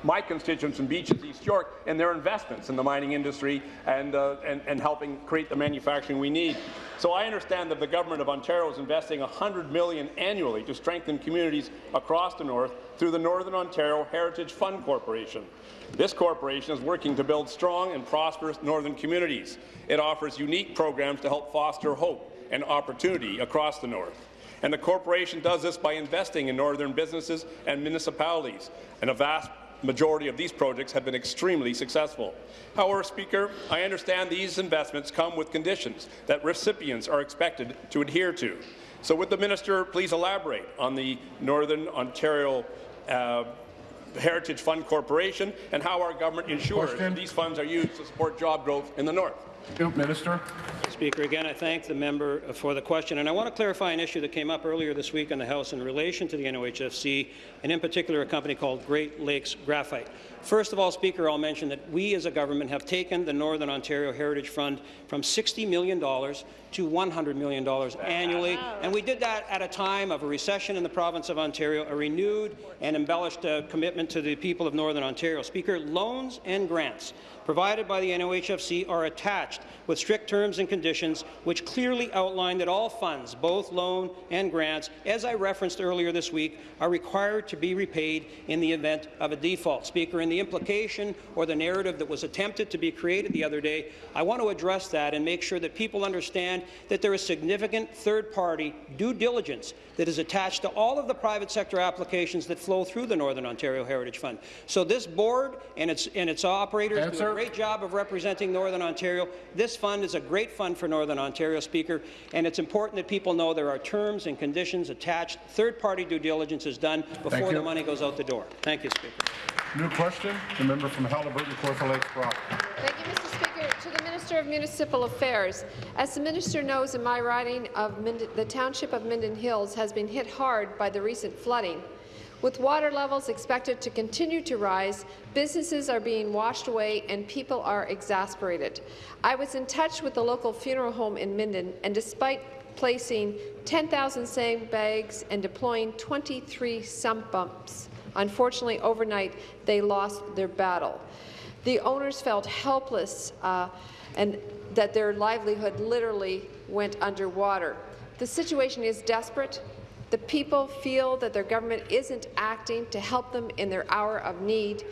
my constituents in Beaches, East York, and their investments in the mining industry and, uh, and, and helping create the manufacturing we need. So I understand that the Government of Ontario is investing 100 million annually to strengthen communities across the North through the Northern Ontario Heritage Fund Corporation. This corporation is working to build strong and prosperous northern communities. It offers unique programs to help foster hope and opportunity across the North. And the corporation does this by investing in northern businesses and municipalities, and a vast majority of these projects have been extremely successful. However, Speaker, I understand these investments come with conditions that recipients are expected to adhere to. So would the minister please elaborate on the Northern Ontario uh, Heritage Fund Corporation and how our government ensures Question. that these funds are used to support job growth in the North? Minister. Speaker, again, I thank the member for the question, and I want to clarify an issue that came up earlier this week in the House in relation to the NOHFC, and in particular a company called Great Lakes Graphite. First of all, Speaker, I'll mention that we as a government have taken the Northern Ontario Heritage Fund from $60 million to $100 million annually, and we did that at a time of a recession in the province of Ontario, a renewed and embellished uh, commitment to the people of Northern Ontario. Speaker, loans and grants provided by the NOHFC are attached with strict terms and conditions which clearly outline that all funds, both loan and grants, as I referenced earlier this week, are required to be repaid in the event of a default. Speaker, in the implication or the narrative that was attempted to be created the other day, I want to address that and make sure that people understand that there is significant third-party due diligence that is attached to all of the private sector applications that flow through the Northern Ontario Heritage Fund. So this board and its, and its operators do a great job of representing Northern Ontario. This fund is a great fund for Northern Ontario, Speaker, and it's important that people know there are terms and conditions attached. Third-party due diligence is done before the money goes out the door. Thank you, Speaker. New question. The member from Haliburton, Kawartha Lakes Brock. Thank you, Mr. Speaker. To the Minister of Municipal Affairs, as the minister knows, in my riding of Minden, the township of Minden Hills has been hit hard by the recent flooding. With water levels expected to continue to rise, businesses are being washed away and people are exasperated. I was in touch with the local funeral home in Minden, and despite placing 10,000 sandbags and deploying 23 sump bumps, unfortunately overnight they lost their battle. The owners felt helpless uh, and that their livelihood literally went underwater. The situation is desperate. The people feel that their government isn't acting to help them in their hour of need.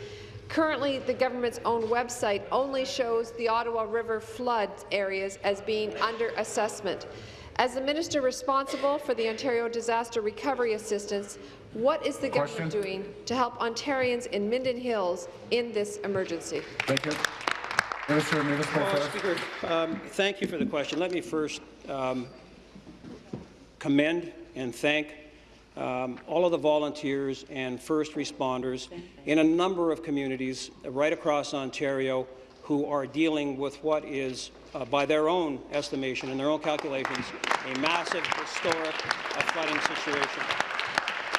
Currently, the government's own website only shows the Ottawa River flood areas as being under assessment. As the minister responsible for the Ontario Disaster Recovery Assistance, what is the Question. government doing to help Ontarians in Minden Hills in this emergency? Thank you. Minister Municipal Well, Affairs. Speaker, um, thank you for the question. Let me first um, commend and thank um, all of the volunteers and first responders in a number of communities right across Ontario who are dealing with what is, uh, by their own estimation and their own calculations, a massive, historic flooding situation.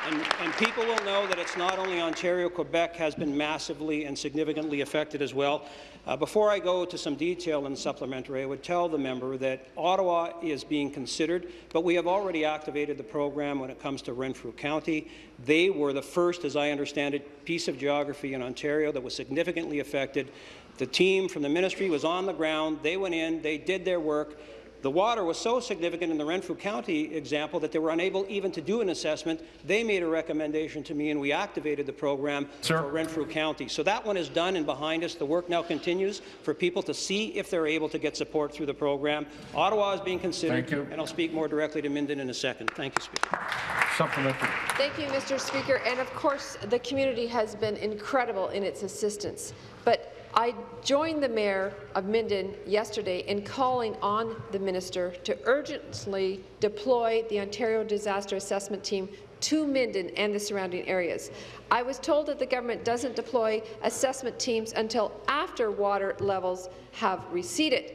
And, and, people will know that it's not only Ontario, Quebec has been massively and significantly affected as well. Uh, before I go to some detail in the supplementary, I would tell the member that Ottawa is being considered, but we have already activated the program when it comes to Renfrew County. They were the first, as I understand it, piece of geography in Ontario that was significantly affected. The team from the ministry was on the ground. They went in, they did their work. The water was so significant in the Renfrew County example that they were unable even to do an assessment. They made a recommendation to me, and we activated the program Sir. for Renfrew County. So that one is done and behind us. The work now continues for people to see if they're able to get support through the program. Ottawa is being considered, Thank you. and I'll speak more directly to Minden in a second. Thank you, Speaker. Supplementary. Thank you, Mr. Speaker. And of course, the community has been incredible in its assistance. But I joined the Mayor of Minden yesterday in calling on the minister to urgently deploy the Ontario Disaster Assessment Team to Minden and the surrounding areas. I was told that the government doesn't deploy assessment teams until after water levels have receded.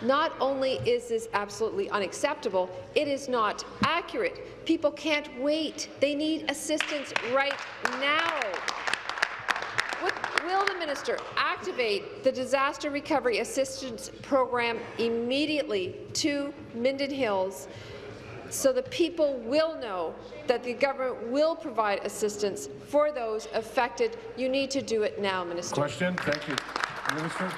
Not only is this absolutely unacceptable, it is not accurate. People can't wait. They need assistance right now. Will the minister activate the Disaster Recovery Assistance Program immediately to Minden Hills so the people will know that the government will provide assistance for those affected? You need to do it now, Minister. Question. Thank you. Minister.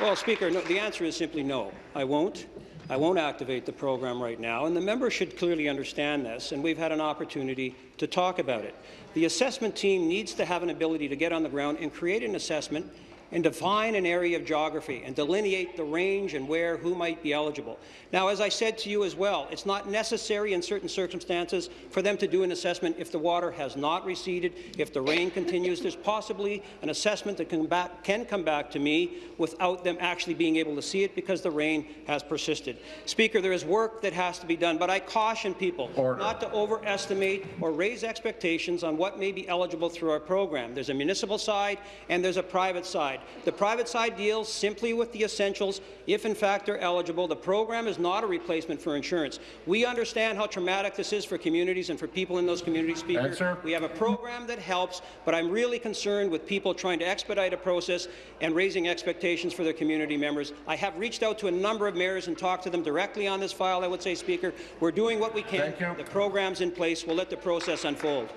Well, Speaker, no, the answer is simply no. I won't. I won't activate the program right now, and the member should clearly understand this, and we've had an opportunity to talk about it. The assessment team needs to have an ability to get on the ground and create an assessment and define an area of geography and delineate the range and where who might be eligible. Now, as I said to you as well, it's not necessary in certain circumstances for them to do an assessment if the water has not receded, if the rain continues. There's possibly an assessment that can, back, can come back to me without them actually being able to see it because the rain has persisted. Speaker, there is work that has to be done, but I caution people Order. not to overestimate or raise expectations on what may be eligible through our program. There's a municipal side and there's a private side. The private side deals simply with the essentials if, in fact, they're eligible. The program is not a replacement for insurance. We understand how traumatic this is for communities and for people in those communities, Speaker. Answer. We have a program that helps, but I'm really concerned with people trying to expedite a process and raising expectations for their community members. I have reached out to a number of mayors and talked to them directly on this file, I would say, Speaker. We're doing what we can. The program's in place. We'll let the process unfold.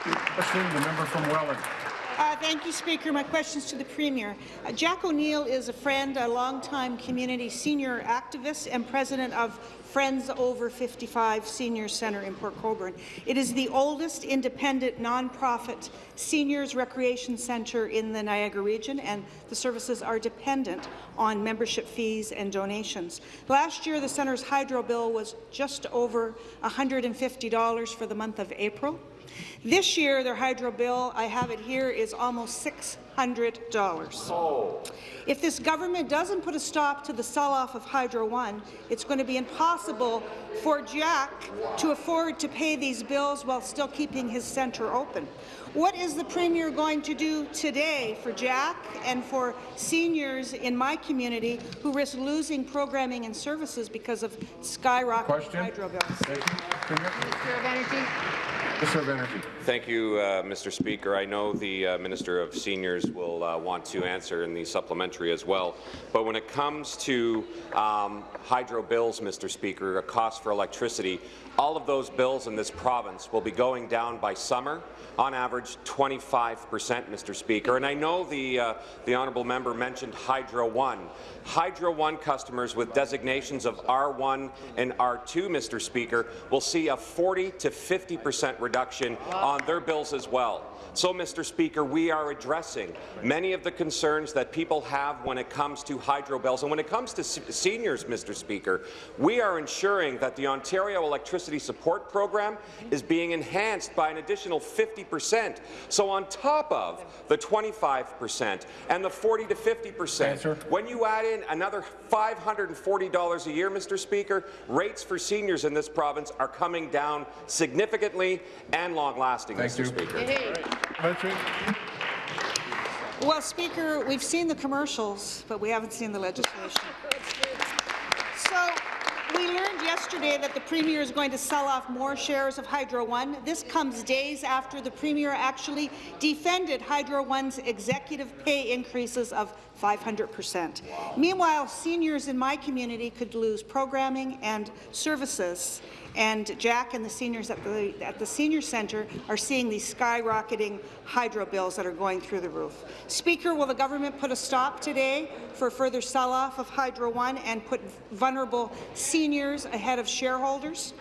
Question, the member from Welland. Uh, thank you, Speaker. My question is to the Premier. Uh, Jack O'Neill is a friend, a longtime community senior activist and president of Friends Over 55 Senior Centre in Port Colborne. It is the oldest independent nonprofit seniors recreation centre in the Niagara region, and the services are dependent on membership fees and donations. Last year, the centre's hydro bill was just over $150 for the month of April. This year, their hydro bill, I have it here, is almost $600. Oh. If this government doesn't put a stop to the sell-off of Hydro One, it's going to be impossible for Jack to afford to pay these bills while still keeping his centre open. What is the Premier going to do today for Jack and for seniors in my community who risk losing programming and services because of skyrocketing hydro bills? Minister of Energy. Of Energy. Thank you, uh, Mr. Speaker. I know the uh, Minister of Seniors will uh, want to answer in the supplementary as well. But when it comes to um, hydro bills, Mr. Speaker, a cost for electricity, all of those bills in this province will be going down by summer on average 25 percent, Mr. Speaker. And I know the, uh, the honourable member mentioned Hydro One. Hydro One customers with designations of R1 and R2, Mr. Speaker, will see a 40 to 50 percent reduction on their bills as well. So, Mr. Speaker, we are addressing addressing many of the concerns that people have when it comes to hydro bills. And when it comes to seniors, Mr. Speaker, we are ensuring that the Ontario Electricity Support Program is being enhanced by an additional 50 percent. So on top of the 25 percent and the 40 to 50 percent, when you add in another $540 a year, Mr. Speaker, rates for seniors in this province are coming down significantly and long-lasting, Mr. you. Speaker. Well, Speaker, we've seen the commercials, but we haven't seen the legislation. So we learned yesterday that the Premier is going to sell off more shares of Hydro One. This comes days after the Premier actually defended Hydro One's executive pay increases of 500 percent. Meanwhile, seniors in my community could lose programming and services and Jack and the seniors at the, at the senior centre are seeing these skyrocketing hydro bills that are going through the roof. Speaker, will the government put a stop today for further sell-off of Hydro One and put vulnerable seniors ahead of shareholders?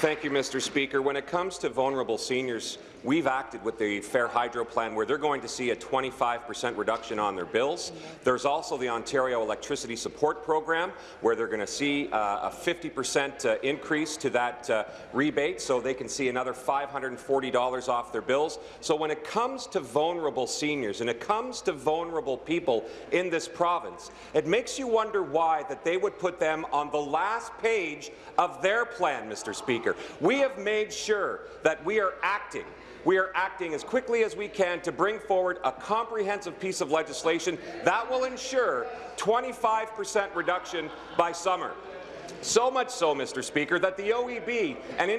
Thank you, Mr. Speaker. When it comes to vulnerable seniors, we've acted with the Fair Hydro Plan where they're going to see a 25 percent reduction on their bills. There's also the Ontario Electricity Support Program where they're going to see uh, a 50 percent uh, increase to that uh, rebate so they can see another $540 off their bills. So when it comes to vulnerable seniors and it comes to vulnerable people in this province, it makes you wonder why that they would put them on the last page of their plan, Mr. Speaker. We have made sure that we are acting we are acting as quickly as we can to bring forward a comprehensive piece of legislation that will ensure 25 percent reduction by summer. So much so, Mr. Speaker, that the OEB, and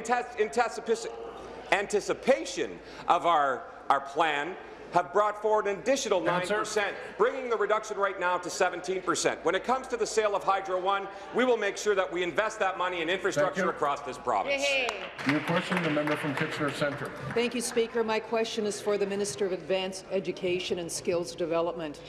anticipation of our, our plan, have brought forward an additional 9%, bringing the reduction right now to 17%. When it comes to the sale of Hydro One, we will make sure that we invest that money in infrastructure across this province. New question, the member from Kitchener Centre. Thank you, Speaker. My question is for the Minister of Advanced Education and Skills Development.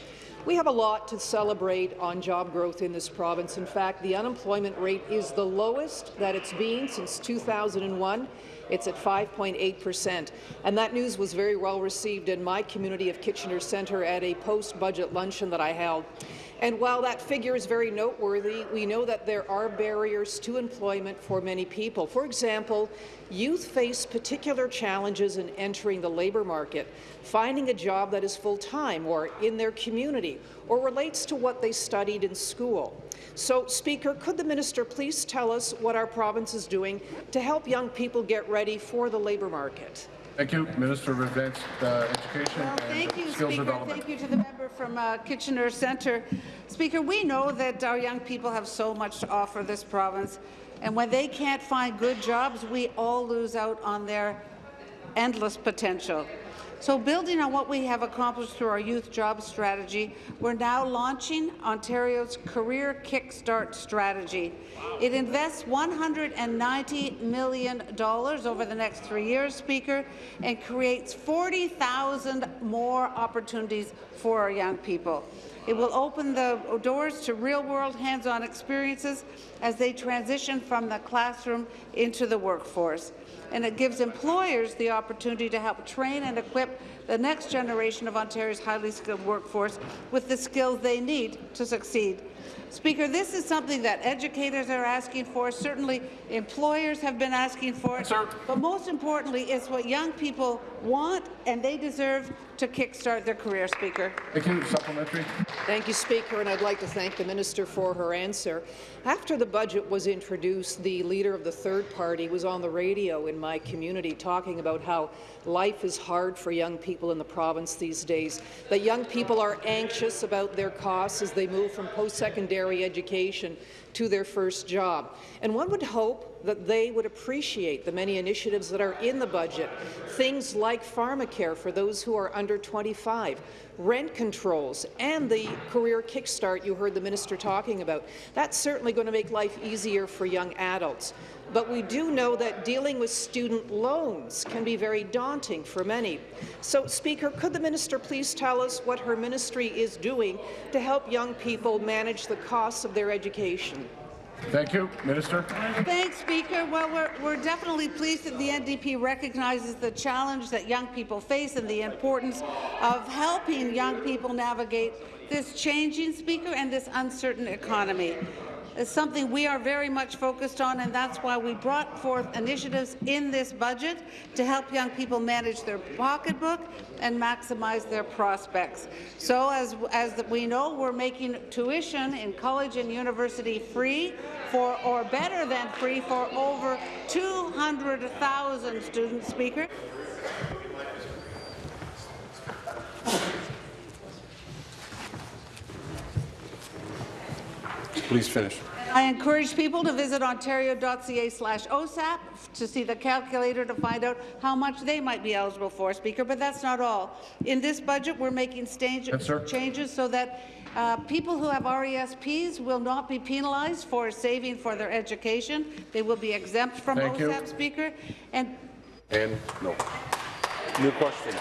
We have a lot to celebrate on job growth in this province. In fact, the unemployment rate is the lowest that it's been since 2001 it's at 5.8 percent. And that news was very well received in my community of Kitchener Centre at a post-budget luncheon that I held. And while that figure is very noteworthy, we know that there are barriers to employment for many people. For example, youth face particular challenges in entering the labour market, finding a job that is full-time or in their community or relates to what they studied in school. So, Speaker, could the minister please tell us what our province is doing to help young people get ready for the labour market? Thank you, Minister of Advanced uh, Education well, and thank you, Skills Speaker. Development. Thank you to the member from uh, Kitchener Centre. Speaker, we know that our young people have so much to offer this province, and when they can't find good jobs, we all lose out on their endless potential. So building on what we have accomplished through our youth job strategy, we're now launching Ontario's Career Kickstart strategy. It invests $190 million over the next three years, Speaker, and creates 40,000 more opportunities for our young people. It will open the doors to real-world hands-on experiences as they transition from the classroom into the workforce and it gives employers the opportunity to help train and equip the next generation of Ontario's highly skilled workforce with the skills they need to succeed. Speaker, this is something that educators are asking for, certainly employers have been asking for it, but most importantly, it's what young people want and they deserve to kickstart their career, Speaker. Thank you. Supplementary. Thank you, Speaker, and I'd like to thank the minister for her answer. After the budget was introduced, the leader of the third party was on the radio in my community talking about how life is hard for young people in the province these days, that young people are anxious about their costs as they move from post-secondary education to their first job. And one would hope that they would appreciate the many initiatives that are in the budget, things like pharmacare for those who are under 25, rent controls, and the career kickstart you heard the minister talking about. That's certainly going to make life easier for young adults. But we do know that dealing with student loans can be very daunting for many. So, Speaker, could the minister please tell us what her ministry is doing to help young people manage the costs of their education? Thank you. Minister? Thanks, Speaker. Well, we're, we're definitely pleased that the NDP recognizes the challenge that young people face and the importance of helping young people navigate this changing, Speaker, and this uncertain economy. It's something we are very much focused on, and that's why we brought forth initiatives in this budget to help young people manage their pocketbook and maximize their prospects. So, as, as we know, we're making tuition in college and university free for, or better than free for over 200,000 students, Speaker. Please finish. I encourage people to visit ontario.ca slash OSAP to see the calculator to find out how much they might be eligible for, Speaker, but that's not all. In this budget, we're making stage Yes, changes so that uh, people who have RESPs will not be penalized for saving for their education. They will be exempt from Thank you. OSAP, Speaker. And And no. New question.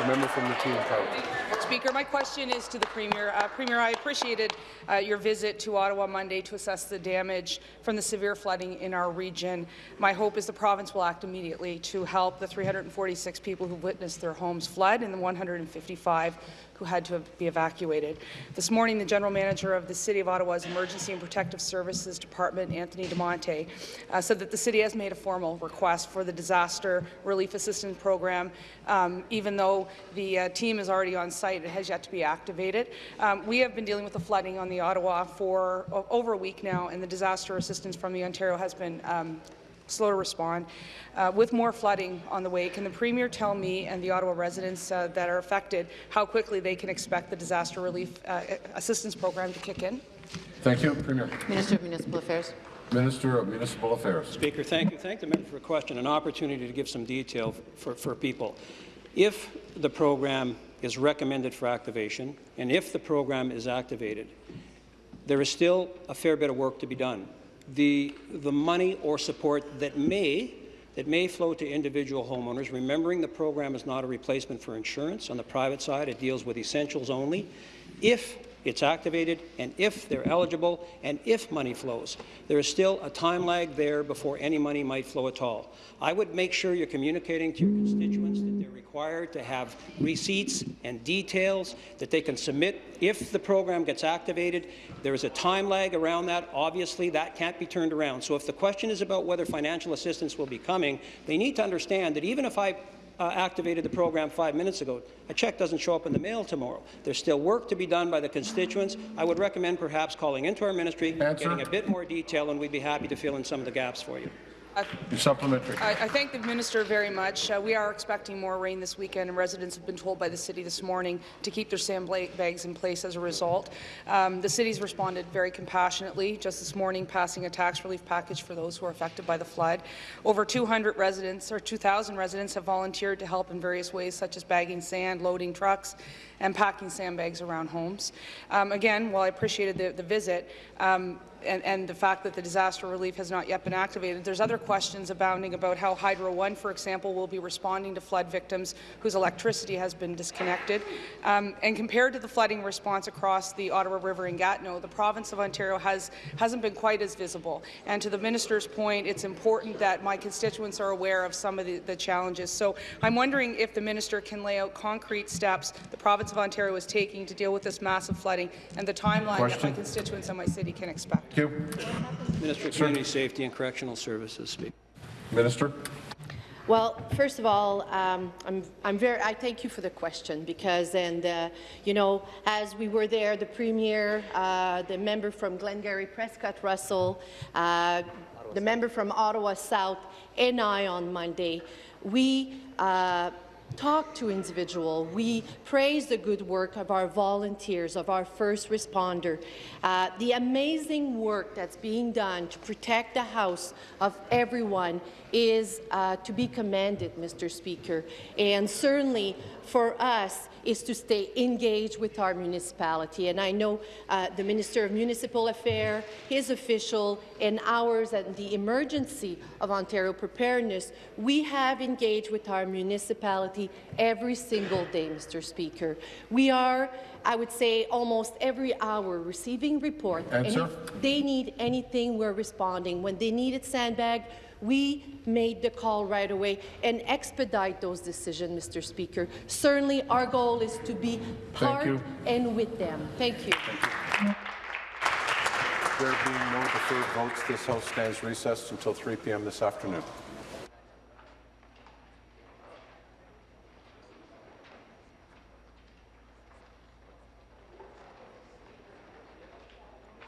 The member from Routine Park. Speaker, my question is to the Premier. Uh, Premier, I appreciated uh, your visit to Ottawa Monday to assess the damage from the severe flooding in our region. My hope is the province will act immediately to help the 346 people who witnessed their homes flood and the 155 who had to be evacuated. This morning, the General Manager of the City of Ottawa's Emergency and Protective Services Department, Anthony Di Monte, uh, said that the city has made a formal request for the Disaster Relief Assistance Program. Um, even though the uh, team is already on site, it has yet to be activated. Um, we have been dealing with the flooding on the Ottawa for over a week now, and the disaster assistance from the Ontario has been um, slow to respond. Uh, with more flooding on the way, can the Premier tell me and the Ottawa residents uh, that are affected how quickly they can expect the disaster relief uh, assistance program to kick in? Thank you, Premier. Minister of Municipal Affairs. Minister of Municipal Affairs. Speaker, thank you. Thank the member for a question, an opportunity to give some detail for, for people. If the program is recommended for activation, and if the program is activated, there is still a fair bit of work to be done. The, the money or support that may that may flow to individual homeowners, remembering the program is not a replacement for insurance. On the private side, it deals with essentials only. If it's activated, and if they're eligible, and if money flows. There is still a time lag there before any money might flow at all. I would make sure you're communicating to your constituents that they're required to have receipts and details that they can submit if the program gets activated. There is a time lag around that. Obviously, that can't be turned around. So if the question is about whether financial assistance will be coming, they need to understand that even if I uh, activated the program five minutes ago. A check doesn't show up in the mail tomorrow. There's still work to be done by the constituents. I would recommend perhaps calling into our ministry, Answer. getting a bit more detail, and we'd be happy to fill in some of the gaps for you. Supplementary. I, I thank the minister very much. Uh, we are expecting more rain this weekend, and residents have been told by the city this morning to keep their sandbags in place as a result. Um, the city's responded very compassionately just this morning, passing a tax relief package for those who are affected by the flood. Over 200 residents, or 2,000 residents, have volunteered to help in various ways, such as bagging sand, loading trucks, and packing sandbags around homes. Um, again, while I appreciated the, the visit, um, and, and, the fact that the disaster relief has not yet been activated. There's other questions abounding about how Hydro One, for example, will be responding to flood victims whose electricity has been disconnected. Um, and compared to the flooding response across the Ottawa River and Gatineau, the province of Ontario has, hasn't been quite as visible. And to the minister's point, it's important that my constituents are aware of some of the, the challenges. So I'm wondering if the minister can lay out concrete steps the province of Ontario is taking to deal with this massive flooding and the timeline that my constituents and my city can expect. Thank you. Minister of Community Safety and Correctional Services, Speaker. Minister. Well, first of all, um, I'm, I'm very, I thank you for the question because, and uh, you know, as we were there, the Premier, uh, the member from Glengarry Prescott Russell, uh, the member from Ottawa South, and I on Monday, we uh, talk to individual. We praise the good work of our volunteers, of our first responder, uh, the amazing work that's being done to protect the house of everyone is uh, to be commended, Mr. Speaker. And certainly for us is to stay engaged with our municipality. And I know uh, the Minister of Municipal Affairs, his official, and ours at the Emergency of Ontario Preparedness, we have engaged with our municipality every single day, Mr. Speaker. We are, I would say, almost every hour receiving reports. and if they need anything, we're responding. When they needed sandbag, we made the call right away and expedite those decisions, Mr. Speaker. Certainly, our goal is to be part and with them. Thank you. There being no deferred votes, this House stands recessed until 3 p.m. this afternoon.